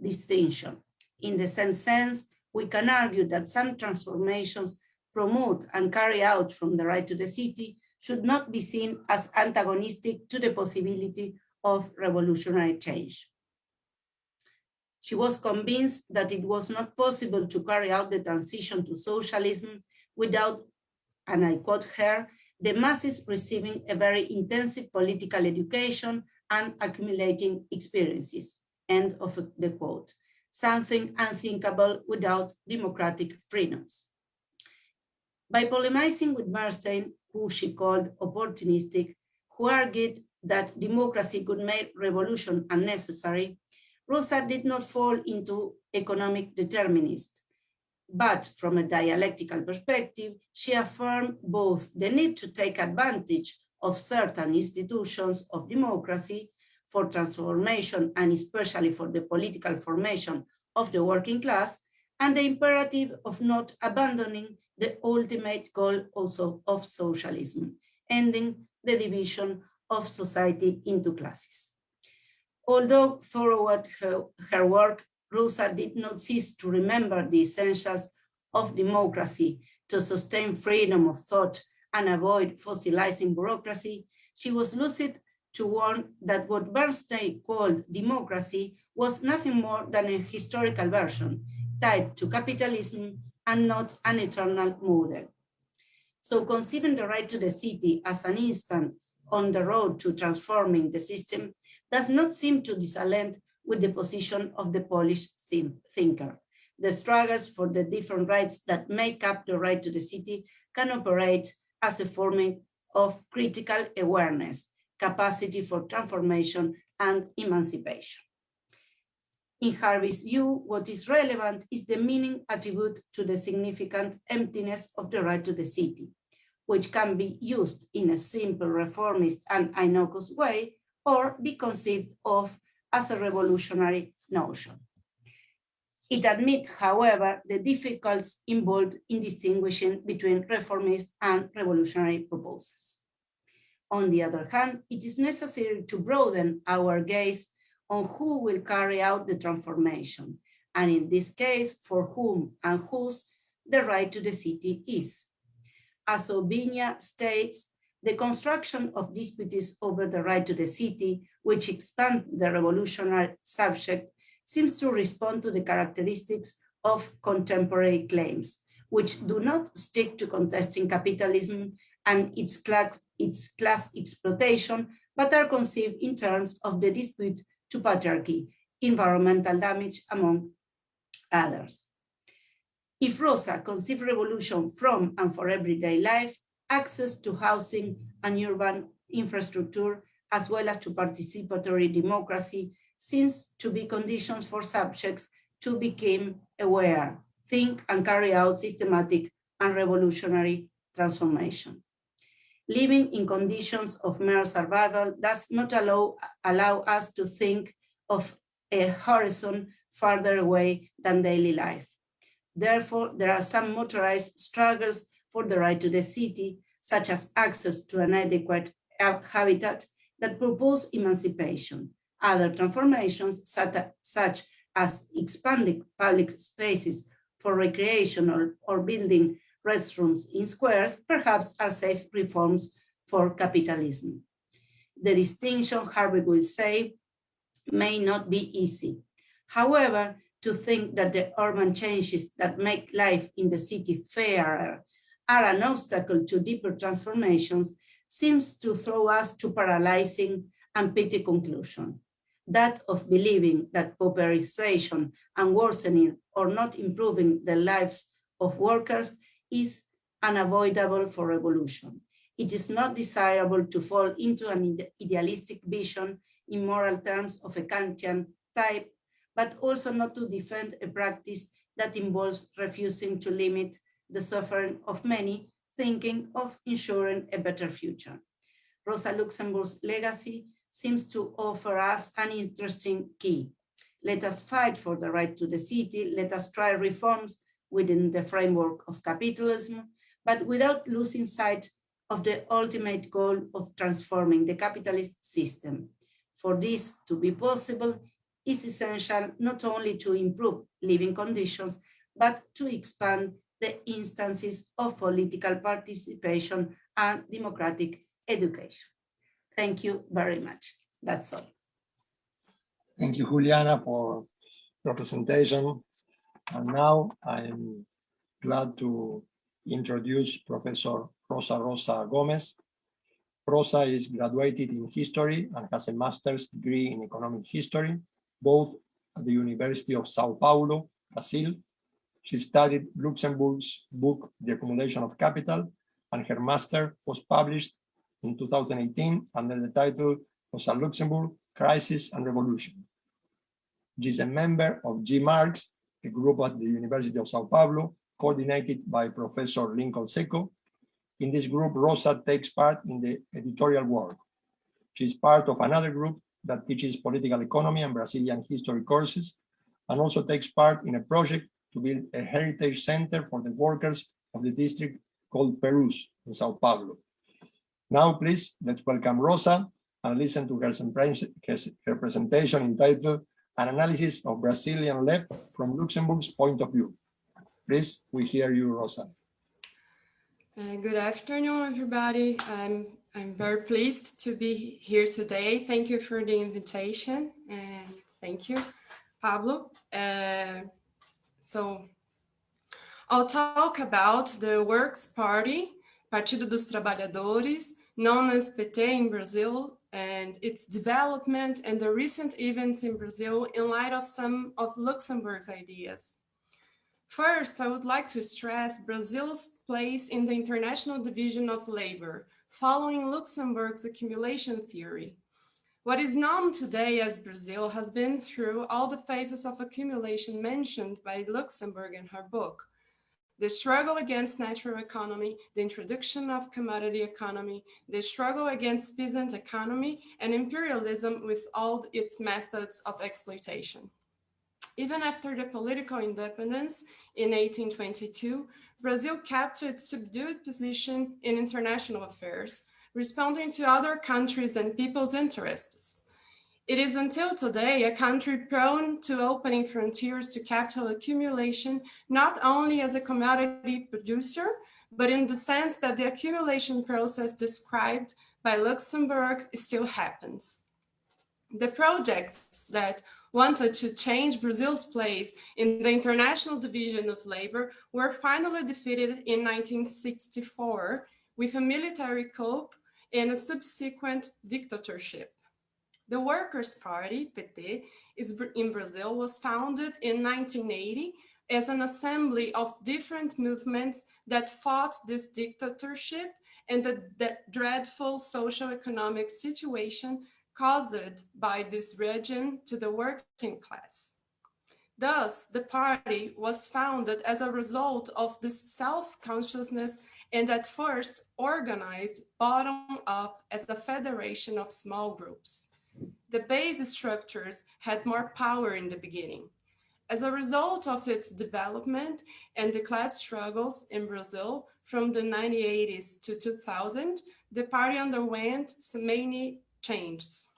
distinction. In the same sense, we can argue that some transformations promote and carry out from the right to the city should not be seen as antagonistic to the possibility of revolutionary change. She was convinced that it was not possible to carry out the transition to socialism without, and I quote her, the masses receiving a very intensive political education and accumulating experiences, end of the quote, something unthinkable without democratic freedoms. By polemizing with Bernstein, who she called opportunistic, who argued that democracy could make revolution unnecessary, Rosa did not fall into economic determinist. But from a dialectical perspective, she affirmed both the need to take advantage of certain institutions of democracy for transformation and especially for the political formation of the working class, and the imperative of not abandoning the ultimate goal also of socialism, ending the division of society into classes. Although throughout her, her work, Rosa did not cease to remember the essentials of democracy to sustain freedom of thought and avoid fossilizing bureaucracy, she was lucid to warn that what Bernstein called democracy was nothing more than a historical version tied to capitalism and not an eternal model. So conceiving the right to the city as an instant on the road to transforming the system does not seem to disalent with the position of the Polish thinker. The struggles for the different rights that make up the right to the city can operate as a form of critical awareness, capacity for transformation and emancipation. In Harvey's view, what is relevant is the meaning attribute to the significant emptiness of the right to the city, which can be used in a simple reformist and innocuous way, or be conceived of as a revolutionary notion. It admits, however, the difficulties involved in distinguishing between reformist and revolutionary proposals. On the other hand, it is necessary to broaden our gaze on who will carry out the transformation, and in this case, for whom and whose the right to the city is. As Obinia states, the construction of disputes over the right to the city, which expand the revolutionary subject, seems to respond to the characteristics of contemporary claims, which do not stick to contesting capitalism and its class, its class exploitation, but are conceived in terms of the dispute to patriarchy, environmental damage, among others. If Rosa conceived revolution from and for everyday life, access to housing and urban infrastructure, as well as to participatory democracy, seems to be conditions for subjects to become aware, think and carry out systematic and revolutionary transformation living in conditions of mere survival does not allow, allow us to think of a horizon farther away than daily life. Therefore, there are some motorized struggles for the right to the city, such as access to an adequate habitat that propose emancipation. Other transformations, such as expanding public spaces for recreation or, or building restrooms in squares perhaps are safe reforms for capitalism. The distinction, Harvey will say, may not be easy. However, to think that the urban changes that make life in the city fairer are an obstacle to deeper transformations seems to throw us to paralyzing and petty conclusion. that of believing that pauperization and worsening or not improving the lives of workers is unavoidable for revolution. It is not desirable to fall into an idealistic vision in moral terms of a Kantian type, but also not to defend a practice that involves refusing to limit the suffering of many, thinking of ensuring a better future. Rosa Luxemburg's legacy seems to offer us an interesting key. Let us fight for the right to the city, let us try reforms within the framework of capitalism, but without losing sight of the ultimate goal of transforming the capitalist system. For this to be possible, is essential not only to improve living conditions, but to expand the instances of political participation and democratic education. Thank you very much. That's all. Thank you, Juliana, for your presentation. And now I'm glad to introduce Professor Rosa Rosa Gomez. Rosa is graduated in history and has a master's degree in economic history, both at the University of Sao Paulo, Brazil. She studied Luxemburg's book, The Accumulation of Capital, and her master was published in 2018 under the title Rosa Luxemburg, Crisis and Revolution. She is a member of GMARX, a group at the University of Sao Paulo, coordinated by Professor Lincoln Secco. In this group, Rosa takes part in the editorial work. She is part of another group that teaches political economy and Brazilian history courses, and also takes part in a project to build a heritage center for the workers of the district called Perus in Sao Paulo. Now, please, let's welcome Rosa and listen to her, her presentation entitled An Analysis of Brazilian Left from Luxemburg's Point of View. Please, we hear you, Rosa. Uh, good afternoon, everybody. I'm, I'm very pleased to be here today. Thank you for the invitation and thank you, Pablo. Uh, so I'll talk about the Works Party, Partido dos Trabalhadores, known as PT in Brazil, and its development and the recent events in Brazil in light of some of Luxemburg's ideas. First, I would like to stress Brazil's place in the international division of labor, following Luxemburg's accumulation theory. What is known today as Brazil has been through all the phases of accumulation mentioned by Luxemburg in her book, the struggle against natural economy, the introduction of commodity economy, the struggle against peasant economy, and imperialism with all its methods of exploitation. Even after the political independence in 1822, Brazil kept its subdued position in international affairs, responding to other countries and people's interests. It is until today a country prone to opening frontiers to capital accumulation, not only as a commodity producer, but in the sense that the accumulation process described by Luxemburg still happens. The projects that wanted to change Brazil's place in the international division of labor were finally defeated in 1964 with a military coup and a subsequent dictatorship. The Workers' Party, PT, is in Brazil was founded in 1980 as an assembly of different movements that fought this dictatorship and the, the dreadful socio-economic situation caused by this regime to the working class. Thus, the party was founded as a result of this self-consciousness and at first organized bottom up as a federation of small groups the base structures had more power in the beginning. As a result of its development and the class struggles in Brazil from the 1980s to 2000, the party underwent many changes.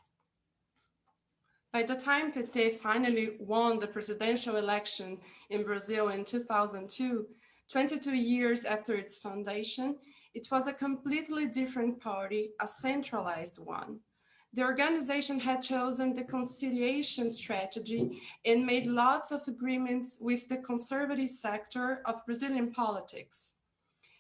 By the time PT finally won the presidential election in Brazil in 2002, 22 years after its foundation, it was a completely different party, a centralized one the organization had chosen the conciliation strategy and made lots of agreements with the conservative sector of Brazilian politics.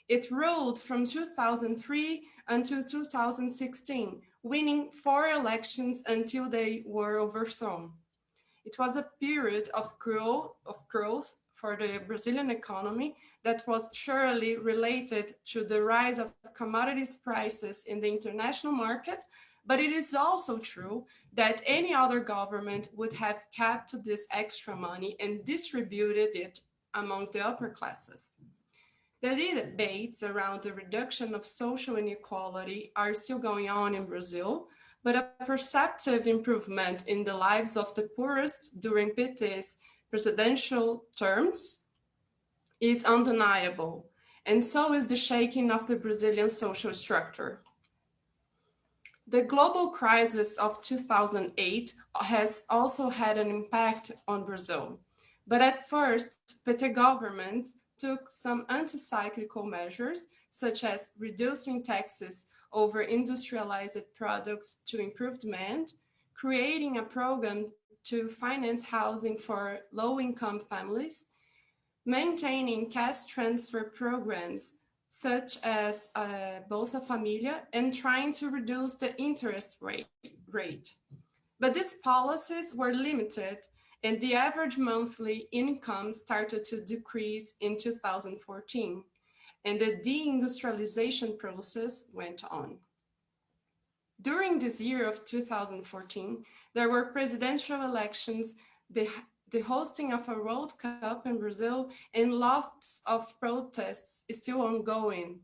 It ruled from 2003 until 2016, winning four elections until they were overthrown. It was a period of growth, of growth for the Brazilian economy that was surely related to the rise of commodities prices in the international market, but it is also true that any other government would have kept this extra money and distributed it among the upper classes. The debates around the reduction of social inequality are still going on in Brazil, but a perceptive improvement in the lives of the poorest during PT's presidential terms is undeniable, and so is the shaking of the Brazilian social structure. The global crisis of 2008 has also had an impact on Brazil. But at first, PT governments took some anti-cyclical measures, such as reducing taxes over industrialized products to improve demand, creating a program to finance housing for low-income families, maintaining cash transfer programs such as uh, Bolsa Familia and trying to reduce the interest rate, rate. But these policies were limited and the average monthly income started to decrease in 2014 and the deindustrialization process went on. During this year of 2014, there were presidential elections, the the hosting of a World Cup in Brazil and lots of protests is still ongoing.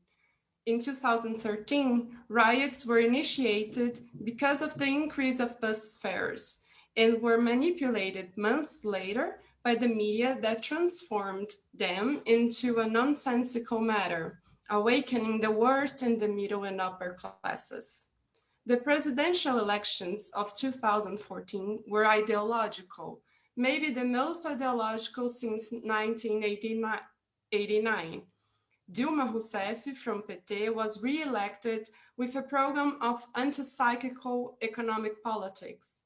In 2013, riots were initiated because of the increase of bus fares and were manipulated months later by the media that transformed them into a nonsensical matter, awakening the worst in the middle and upper classes. The presidential elections of 2014 were ideological, maybe the most ideological since 1989. Dilma Rousseff from PT was re-elected with a program of anti-cyclical economic politics.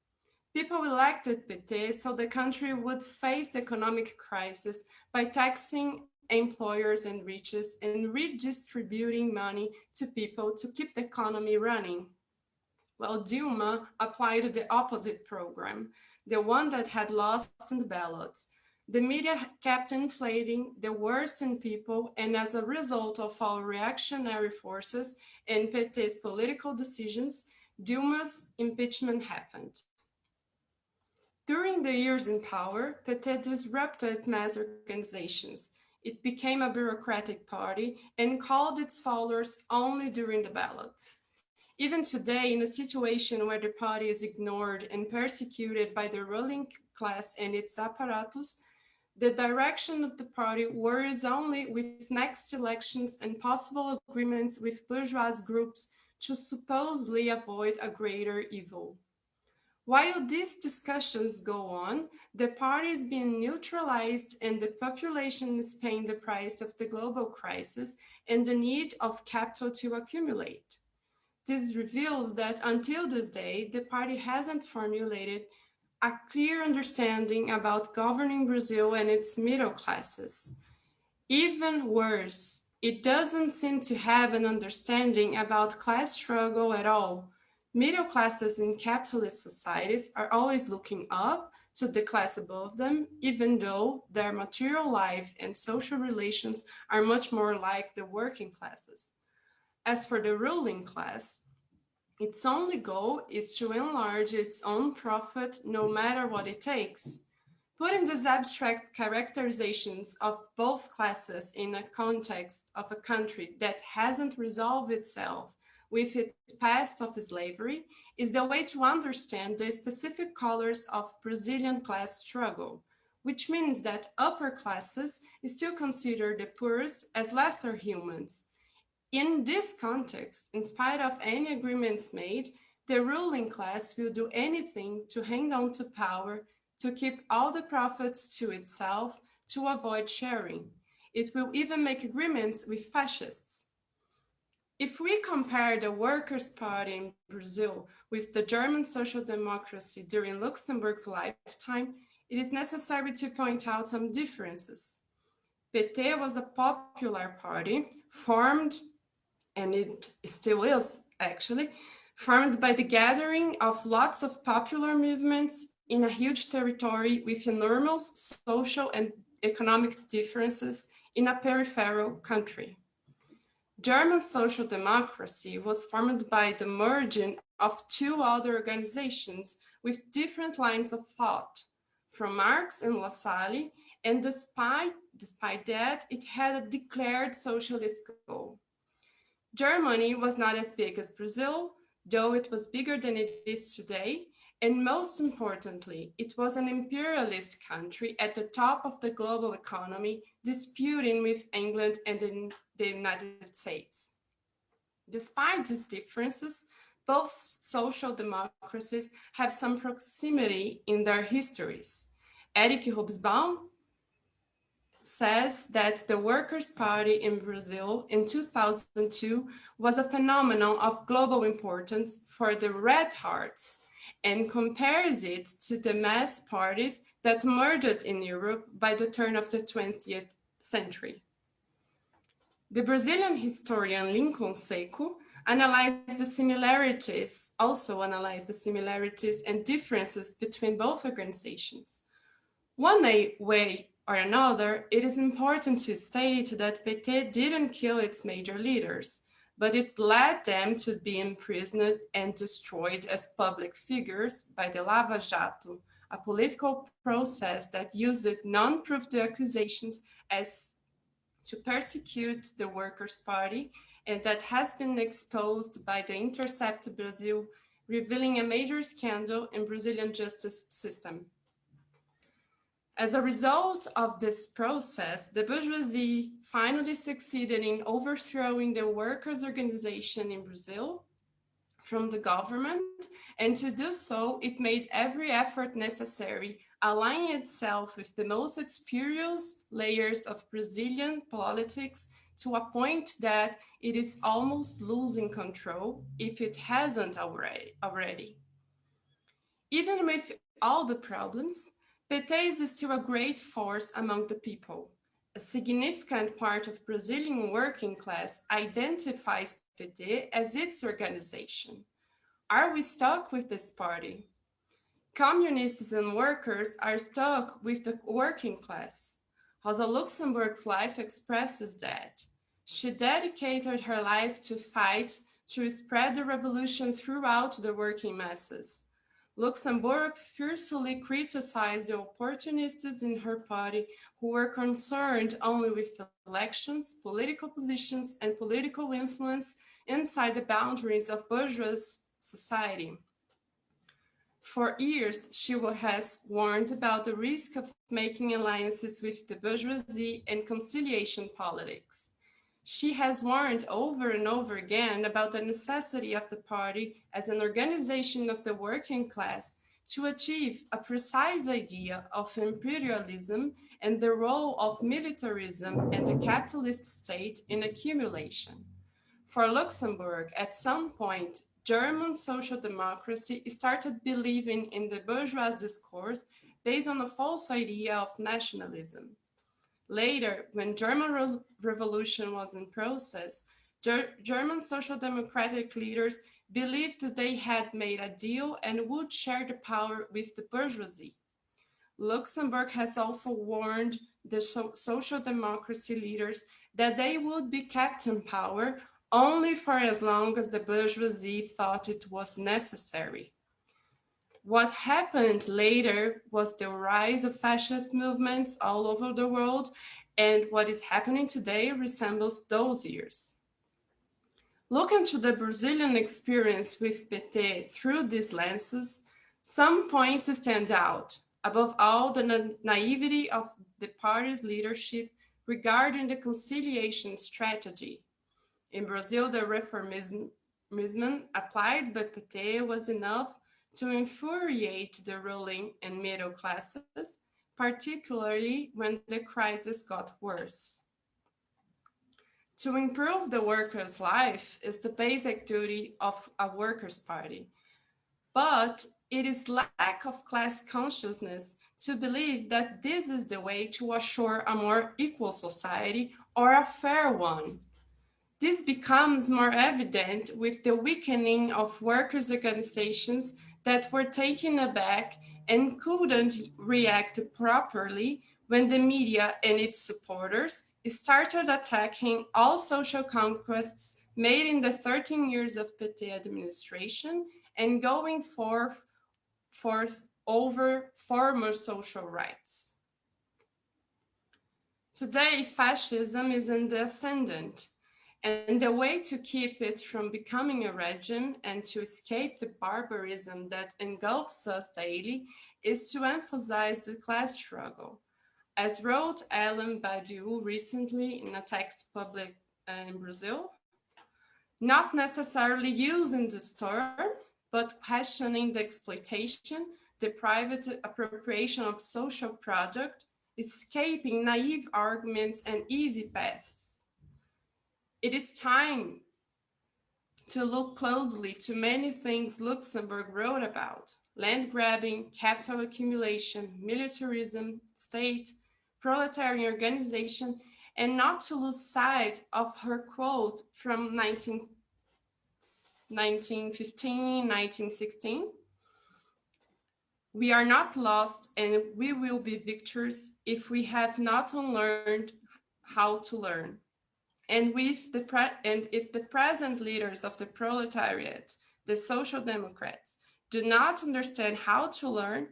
People elected PT so the country would face the economic crisis by taxing employers and riches and redistributing money to people to keep the economy running. Well, Dilma applied the opposite program, the one that had lost in the ballots. The media kept inflating the worst in people, and as a result of our reactionary forces and PT's political decisions, Dilma's impeachment happened. During the years in power, PT disrupted mass organizations. It became a bureaucratic party and called its followers only during the ballots. Even today, in a situation where the party is ignored and persecuted by the ruling class and its apparatus, the direction of the party worries only with next elections and possible agreements with bourgeois groups to supposedly avoid a greater evil. While these discussions go on, the party is being neutralized and the population is paying the price of the global crisis and the need of capital to accumulate. This reveals that until this day, the party hasn't formulated a clear understanding about governing Brazil and its middle classes. Even worse, it doesn't seem to have an understanding about class struggle at all. Middle classes in capitalist societies are always looking up to the class above them, even though their material life and social relations are much more like the working classes. As for the ruling class, its only goal is to enlarge its own profit no matter what it takes. Putting these abstract characterizations of both classes in a context of a country that hasn't resolved itself with its past of slavery is the way to understand the specific colors of Brazilian class struggle, which means that upper classes still consider the poorest as lesser humans, in this context, in spite of any agreements made, the ruling class will do anything to hang on to power, to keep all the profits to itself, to avoid sharing. It will even make agreements with fascists. If we compare the Workers' Party in Brazil with the German social democracy during Luxemburg's lifetime, it is necessary to point out some differences. PT was a popular party formed and it still is actually, formed by the gathering of lots of popular movements in a huge territory with enormous social and economic differences in a peripheral country. German social democracy was formed by the merging of two other organizations with different lines of thought, from Marx and Lassalle, and despite, despite that, it had a declared socialist goal. Germany was not as big as Brazil, though it was bigger than it is today, and most importantly, it was an imperialist country at the top of the global economy, disputing with England and the United States. Despite these differences, both social democracies have some proximity in their histories. Eric Hobsbawm says that the Workers' Party in Brazil in 2002 was a phenomenon of global importance for the Red Hearts and compares it to the mass parties that emerged in Europe by the turn of the 20th century. The Brazilian historian Lincoln Secco analyzed the similarities, also analyzed the similarities and differences between both organizations. One way or another, it is important to state that PT didn't kill its major leaders, but it led them to be imprisoned and destroyed as public figures by the Lava Jato, a political process that used non-proved accusations as to persecute the Workers' Party and that has been exposed by the Intercept Brazil, revealing a major scandal in Brazilian justice system. As a result of this process, the bourgeoisie finally succeeded in overthrowing the workers' organization in Brazil from the government, and to do so, it made every effort necessary, aligning itself with the most experienced layers of Brazilian politics to a point that it is almost losing control if it hasn't already. already. Even with all the problems, PT is still a great force among the people. A significant part of Brazilian working class identifies PT as its organization. Are we stuck with this party? Communists and workers are stuck with the working class. Rosa Luxemburg's life expresses that. She dedicated her life to fight to spread the revolution throughout the working masses. Luxemburg fiercely criticized the opportunists in her party who were concerned only with elections, political positions, and political influence inside the boundaries of bourgeois society. For years, she has warned about the risk of making alliances with the bourgeoisie and conciliation politics. She has warned over and over again about the necessity of the party as an organization of the working class to achieve a precise idea of imperialism and the role of militarism and the capitalist state in accumulation. For Luxemburg, at some point, German social democracy started believing in the bourgeois discourse based on a false idea of nationalism. Later, when German Re Revolution was in process, Ger German social democratic leaders believed that they had made a deal and would share the power with the bourgeoisie. Luxemburg has also warned the so social democracy leaders that they would be kept in power only for as long as the bourgeoisie thought it was necessary. What happened later was the rise of fascist movements all over the world, and what is happening today resembles those years. Looking to the Brazilian experience with PT through these lenses, some points stand out. Above all, the na naivety of the party's leadership regarding the conciliation strategy. In Brazil, the reformism applied by PT was enough to infuriate the ruling and middle classes, particularly when the crisis got worse. To improve the worker's life is the basic duty of a workers' party, but it is lack of class consciousness to believe that this is the way to assure a more equal society or a fair one. This becomes more evident with the weakening of workers' organizations that were taken aback and couldn't react properly when the media and its supporters started attacking all social conquests made in the 13 years of PT administration and going forth, forth over former social rights. Today, fascism is in the ascendant, and the way to keep it from becoming a regime and to escape the barbarism that engulfs us daily is to emphasize the class struggle. As wrote Alain Badiou recently in a text published uh, in Brazil, not necessarily using this term, but questioning the exploitation, the private appropriation of social product, escaping naive arguments and easy paths. It is time to look closely to many things Luxemburg wrote about, land grabbing, capital accumulation, militarism, state, proletarian organization, and not to lose sight of her quote from 19, 1915, 1916. We are not lost and we will be victors if we have not unlearned how to learn. And, with the and if the present leaders of the proletariat, the social democrats, do not understand how to learn,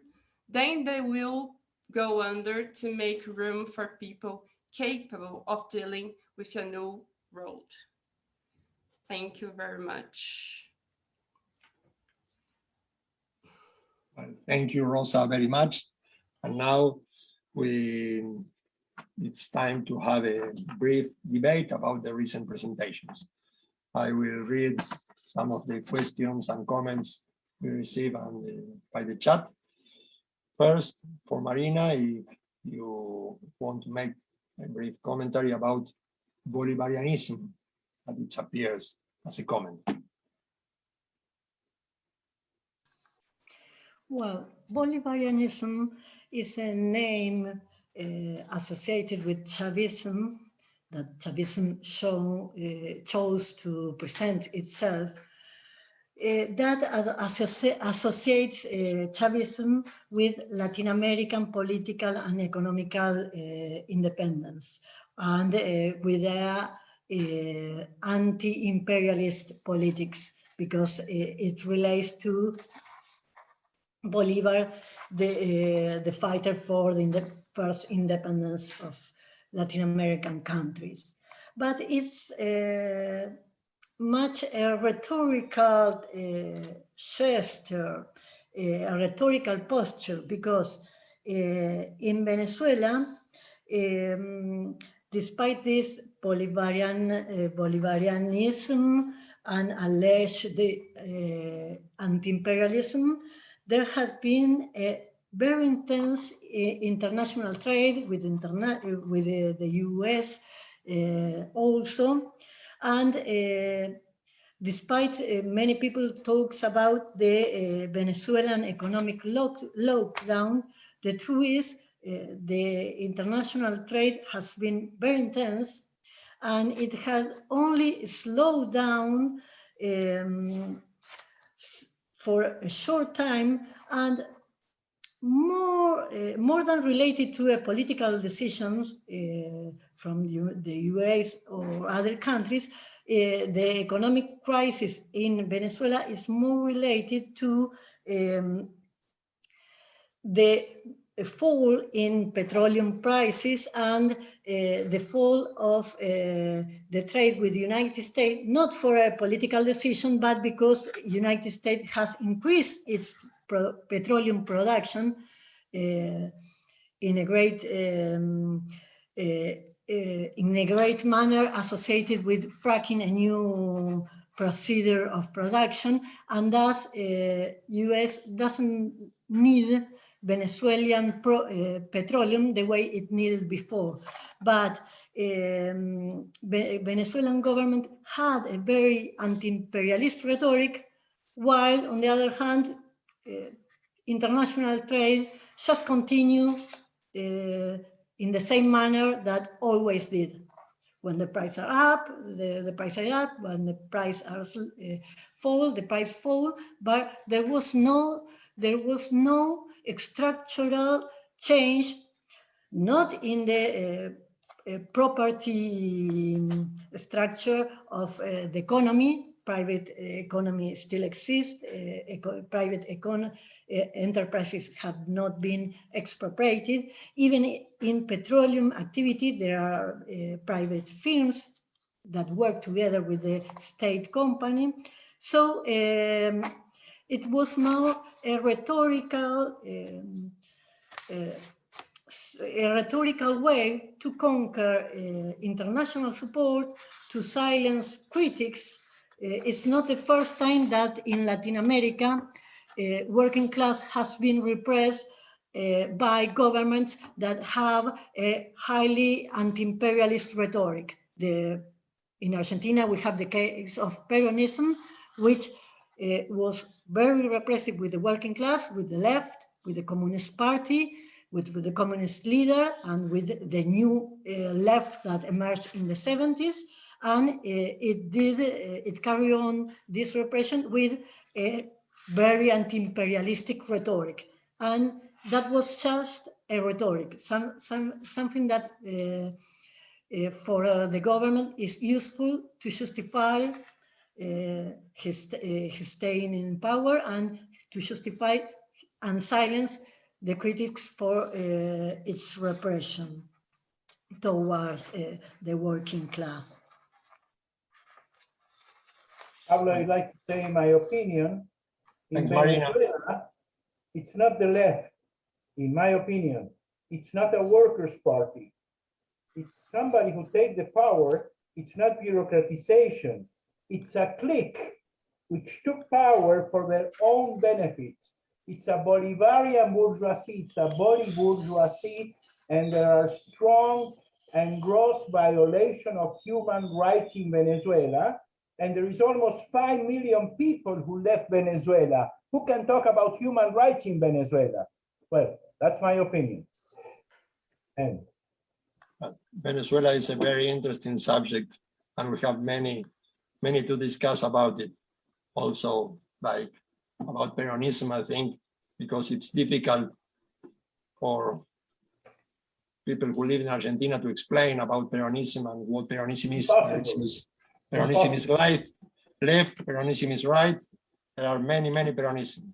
then they will go under to make room for people capable of dealing with a new world. Thank you very much. Thank you, Rosa, very much. And now we it's time to have a brief debate about the recent presentations. I will read some of the questions and comments we received the, by the chat. First, for Marina, if you want to make a brief commentary about Bolivarianism, that it appears as a comment. Well, Bolivarianism is a name uh, associated with Chavism that Chavism show, uh, chose to present itself uh, that associ associates uh, Chavism with Latin American political and economical uh, independence and with their anti-imperialist politics because it relates to Bolivar, the, the fighter for the first independence of Latin American countries. But it's much a rhetorical uh, gesture, uh, a rhetorical posture, because uh, in Venezuela, um, despite this Bolivarian, uh, Bolivarianism and alleged uh, anti-imperialism, there has been a very intense uh, international trade with, interna with the US also, and uh, despite uh, many people talks about the uh, Venezuelan economic lock lockdown, the truth is the international trade has been very intense and it has only slowed down um, for a short time and more uh, more than related to a political decisions uh, from the US or other countries, uh, the economic crisis in Venezuela is more related to um, the fall in petroleum prices and uh, the fall of uh, the trade with the United States, not for a political decision, but because United States has increased its pro petroleum production uh, in a great um, uh, uh, in a great manner associated with fracking a new procedure of production, and thus U.S. Uh, doesn't need Venezuelan pro, uh, petroleum the way it needed before. But um, Venezuelan government had a very anti-imperialist rhetoric, while on the other hand, international trade just continue uh, in the same manner that always did. When the prices are up, the, the price are up. When the price are uh, fall, the price fall. But there was no there was no structural change, not in the uh, uh, property structure of uh, the economy. Private economy still exists. Eco private econ enterprises have not been expropriated. Even in petroleum activity, there are private firms that work together with the state company. So um, it was more a rhetorical um, uh, a rhetorical way to conquer uh, international support, to silence critics. Uh, it's not the first time that in Latin America, uh, working class has been repressed uh, by governments that have a highly anti-imperialist rhetoric. The, in Argentina, we have the case of Peronism, which was very repressive with the working class, with the left, with the Communist Party, with, with the communist leader, and with the new uh, left that emerged in the 70s. And uh, it did, uh, it carried on this repression with a very anti-imperialistic rhetoric. And that was just a rhetoric, some, some, something that uh, uh, for uh, the government is useful to justify uh, his, his staying in power and to justify and silence the critics for its repression towards the working class. Pablo, I'd like to say my opinion. In. Venezuela, it's not the left, in my opinion. It's not a workers' party. It's somebody who take the power. It's not bureaucratization. It's a clique which took power for their own benefit. It's a Bolivarian bourgeoisie, it's a body bourgeoisie, and there are strong and gross violation of human rights in Venezuela. And there is almost 5 million people who left Venezuela. Who can talk about human rights in Venezuela? Well, that's my opinion. And Venezuela is a very interesting subject, and we have many many to discuss about it. Also, like about Peronism, I think, because it's difficult for people who live in Argentina to explain about Peronism and what Peronism is. Peronism is, right, left, Peronism is right. There are many, many Peronism.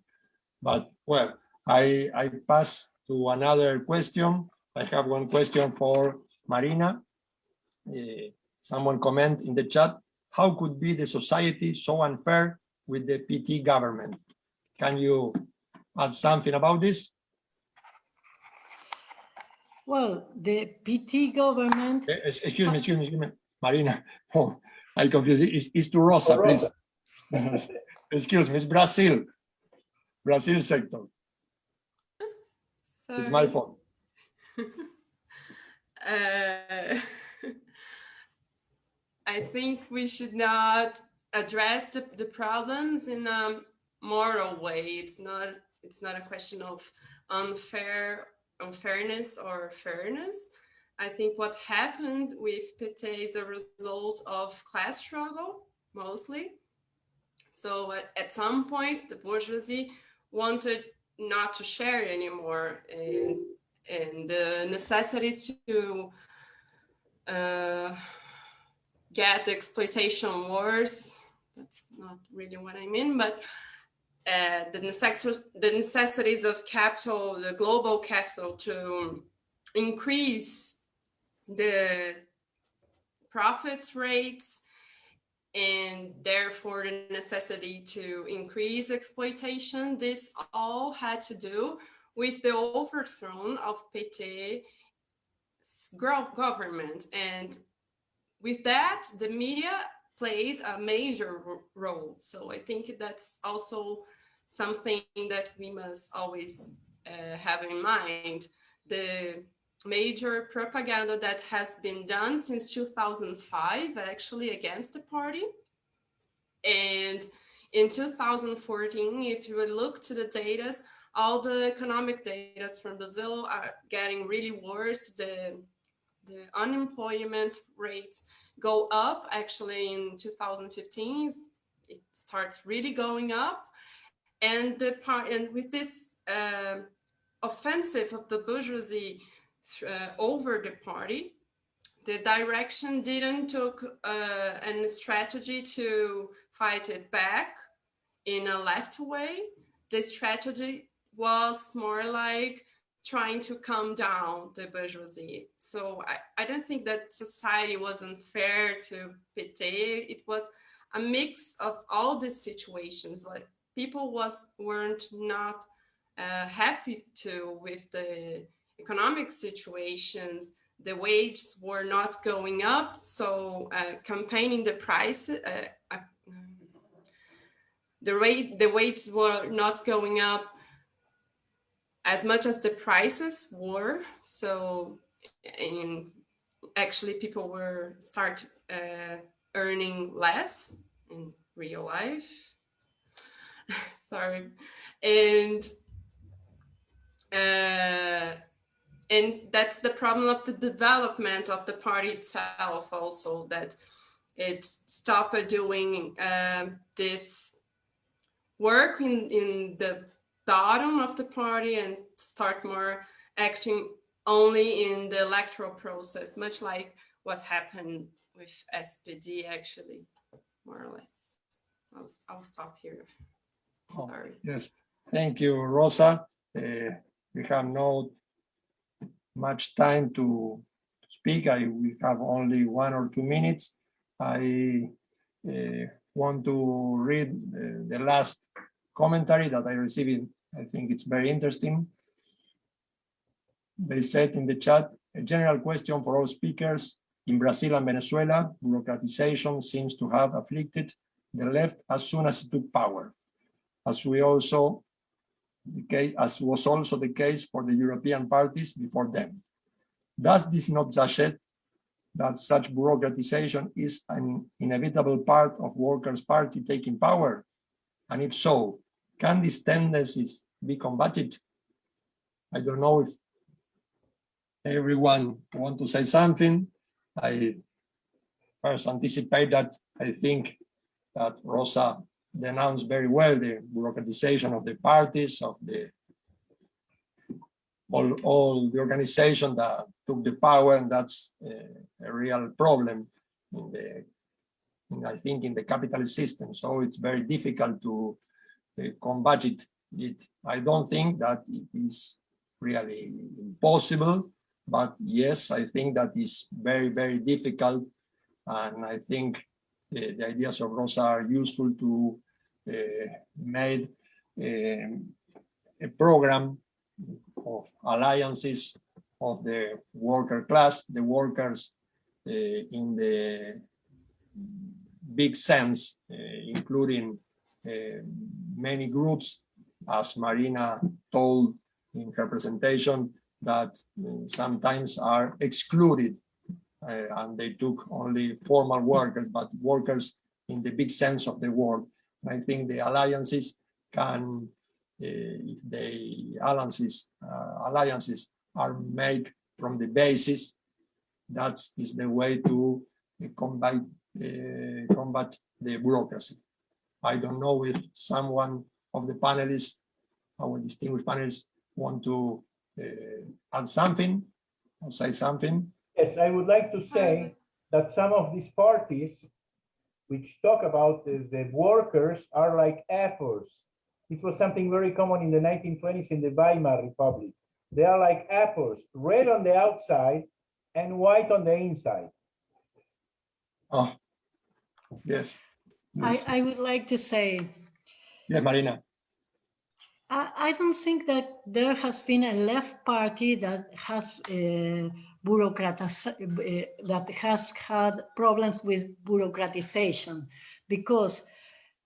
But well, I, I pass to another question. I have one question for Marina. Uh, someone comment in the chat how could be the society so unfair with the PT government? Can you add something about this? Well, the PT government. Eh, excuse me, excuse me, excuse me. Marina. (laughs) Oh, I confused. It's, it's to Rosa, Rosa. please. (laughs) excuse me, it's Brazil. Brazil sector. Sorry. It's my fault. (laughs) uh... (laughs) I think we should not address the, the problems in a moral way. It's not it's not a question of unfair unfairness or fairness. I think what happened with PT is a result of class struggle, mostly. So at, at some point, the bourgeoisie wanted not to share anymore and, and the necessities to uh, get exploitation wars. That's not really what I mean, but uh, the, necess the necessities of capital, the global capital to increase the profits rates and therefore the necessity to increase exploitation. This all had to do with the overthrow of PT government and with that, the media played a major role. So I think that's also something that we must always uh, have in mind. The major propaganda that has been done since 2005 actually against the party. And in 2014, if you look to the data, all the economic data from Brazil are getting really worse. The the unemployment rates go up. Actually, in 2015, it starts really going up. And the part and with this uh, offensive of the bourgeoisie uh, over the party, the direction didn't took uh, any strategy to fight it back in a left way. The strategy was more like trying to calm down the bourgeoisie. So I, I don't think that society was unfair to PT. It was a mix of all these situations. Like people was weren't not uh, happy to with the economic situations. The wages were not going up, so uh, campaigning the price, uh, uh the rate, the wages were not going up as much as the prices were. So, in actually, people were start uh, earning less in real life. (laughs) Sorry, and uh, and that's the problem of the development of the party itself also that it stopped doing uh, this work in in the bottom of the party and start more acting only in the electoral process, much like what happened with SPD actually, more or less. I'll, I'll stop here. Oh, Sorry. Yes, thank you, Rosa. Uh, we have no much time to speak. I will have only one or two minutes. I uh, want to read uh, the last commentary that I received. I think it's very interesting. They said in the chat, a general question for all speakers. In Brazil and Venezuela, bureaucratization seems to have afflicted the left as soon as it took power, as we also the case as was also the case for the European parties before them. Does this not suggest that such bureaucratization is an inevitable part of Workers' Party taking power? And if so, can these tendencies be combated? I don't know if everyone want to say something. I first anticipate that I think that Rosa denounced very well the bureaucratization of the parties, of the all, all the organization that took the power, and that's a, real problem in the, in, I think, in the capitalist system. So it's very difficult to uh, combat it, it. I don't think that it is really impossible, but yes, I think that is very, very difficult. And I think the, the ideas of Rosa are useful to uh, make um, a program of alliances of the worker class, the workers uh, in the big sense, including many groups, as Marina told in her presentation, that sometimes are excluded uh, and they took only formal workers, but workers in the big sense of the word. I think the alliances can, uh, if the alliances, uh, alliances are made from the basis, that is the way to combat, combat the bureaucracy. I don't know if someone of the panelists, our distinguished panelists, want to uh, add something or say something. Yes, I would like to say that some of these parties which talk about the, the workers are like apples. This was something very common in the 1920s in the Weimar Republic. They are like apples, red on the outside and white on the inside. Oh, yes. I, I would like to say. Yeah, Marina. I, I don't think that there has been a left party that has uh, bureaucratis uh, that has had problems with bureaucratization, because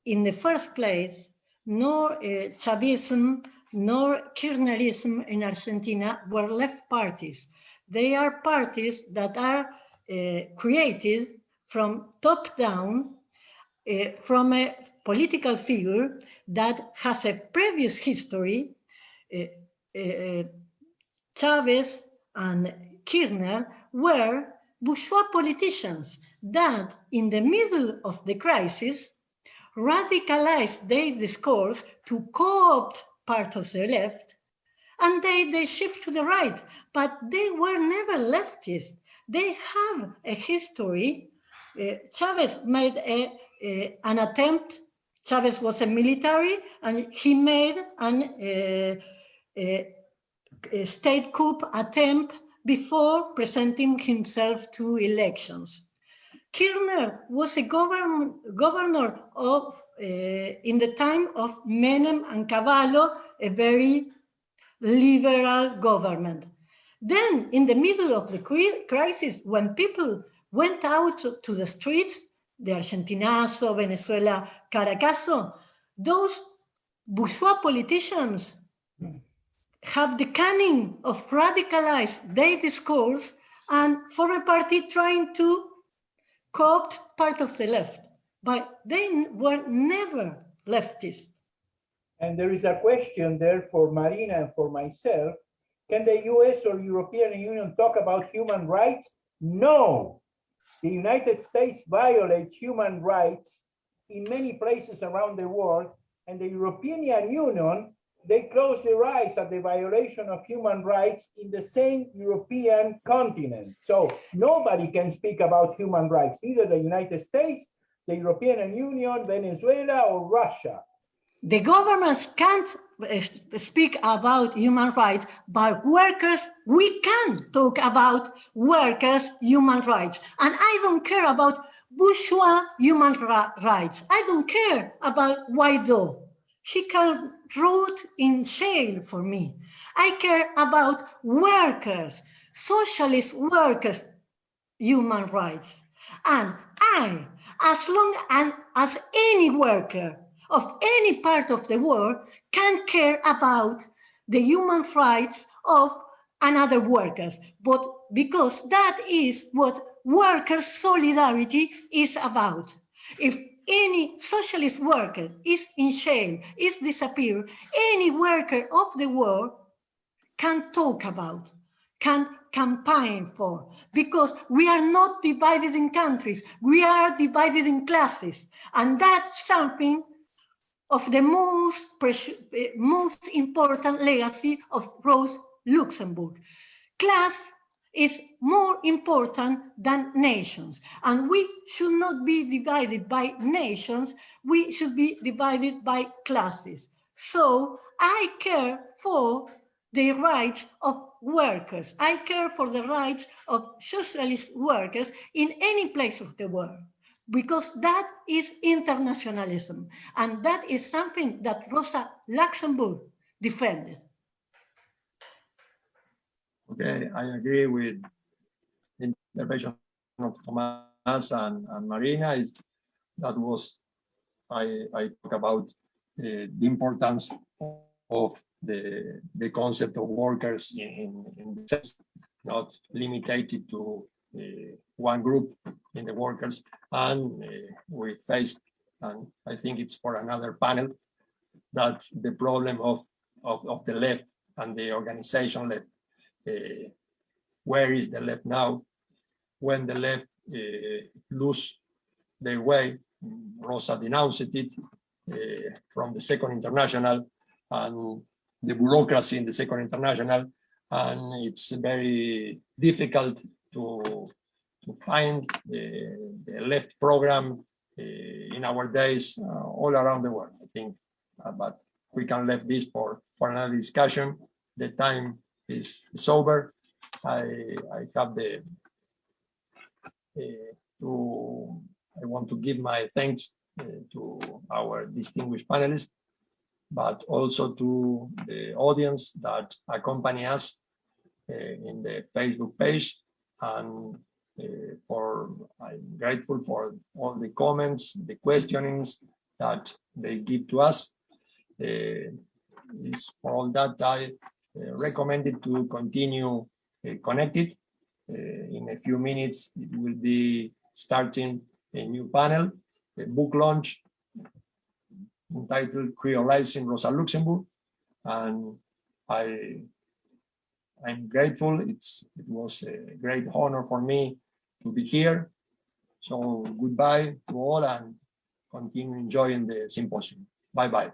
in the first place, nor uh, Chavism nor Kirchnerism in Argentina were left parties. They are parties that are uh, created from top down uh, from a political figure that has a previous history. Chavez and Kirchner were bourgeois politicians that, in the middle of the crisis, radicalized their discourse to co-opt part of the left, and they, they shift to the right, but they were never leftist. They have a history. Uh, Chavez made a, an attempt. Chavez was a military, and he made an, uh, a, a state coup attempt before presenting himself to elections. Kirchner was a govern, governor of, uh, in the time of Menem and Cavallo, a very liberal government. Then, in the middle of the crisis, when people went out to the streets, the Argentinazo, Venezuela, Caracazo, those bourgeois politicians have the cunning of radicalized their discourse and form a party trying to co-opt part of the left, but they were never leftist. And there is a question there for Marina and for myself. Can the US or European Union talk about human rights? No. The United States violates human rights in many places around the world, and the European Union, they close their eyes at the violation of human rights in the same European continent. So nobody can speak about human rights, either the United States, the European Union, Venezuela, or Russia. The governments can't uh, speak about human rights, but workers, we can talk about workers' human rights. And I don't care about bourgeois human rights. I don't care about Guaido. He can rot in jail for me. I care about workers, socialist workers' human rights. And I, as long as, as any worker, of any part of the world can care about the human rights of another workers, but because that is what worker solidarity is about. If any socialist worker is in shame, is disappeared, any worker of the world can talk about, can campaign for, because we are not divided in countries, we are divided in classes, and that's something of the most, eh, most important legacy of Rose Luxemburg. Class is more important than nations. And we should not be divided by nations, we should be divided by classes. So I care for the rights of workers. I care for the rights of socialist workers in any place of the world because that is internationalism. And that is something that Rosa Luxemburg defended. Okay, I agree with the intervention of Tomas and, and Marina. Is that was I, I talk about uh, the importance of the the concept of workers in, in, sense not limited to uh, one group in the workers and uh, we faced and I think it's for another panel that the problem of, of, of the left and the organization left uh, where is the left now when the left uh, lose their way Rosa denounced it uh, from the second international and the bureaucracy in the second international and it's very difficult to, to find the, the left program uh, in our days uh, all around the world, I think. Uh, but we can leave this for, for another discussion. The time is, is over. I, I have the, to, I want to give my thanks to our distinguished panelists, but also to the audience that accompany us uh, in the Facebook page and uh, for I'm grateful for all the comments, the questionings that they give to us. Uh, is for all that I uh, recommended to continue uh, connected. Uh, in a few minutes, it will be starting a new panel, a book launch entitled Creolizing Rosa Luxemburg. And I I'm grateful. It's it was a great honor for me to be here. So goodbye to all and continue enjoying the symposium. Bye bye.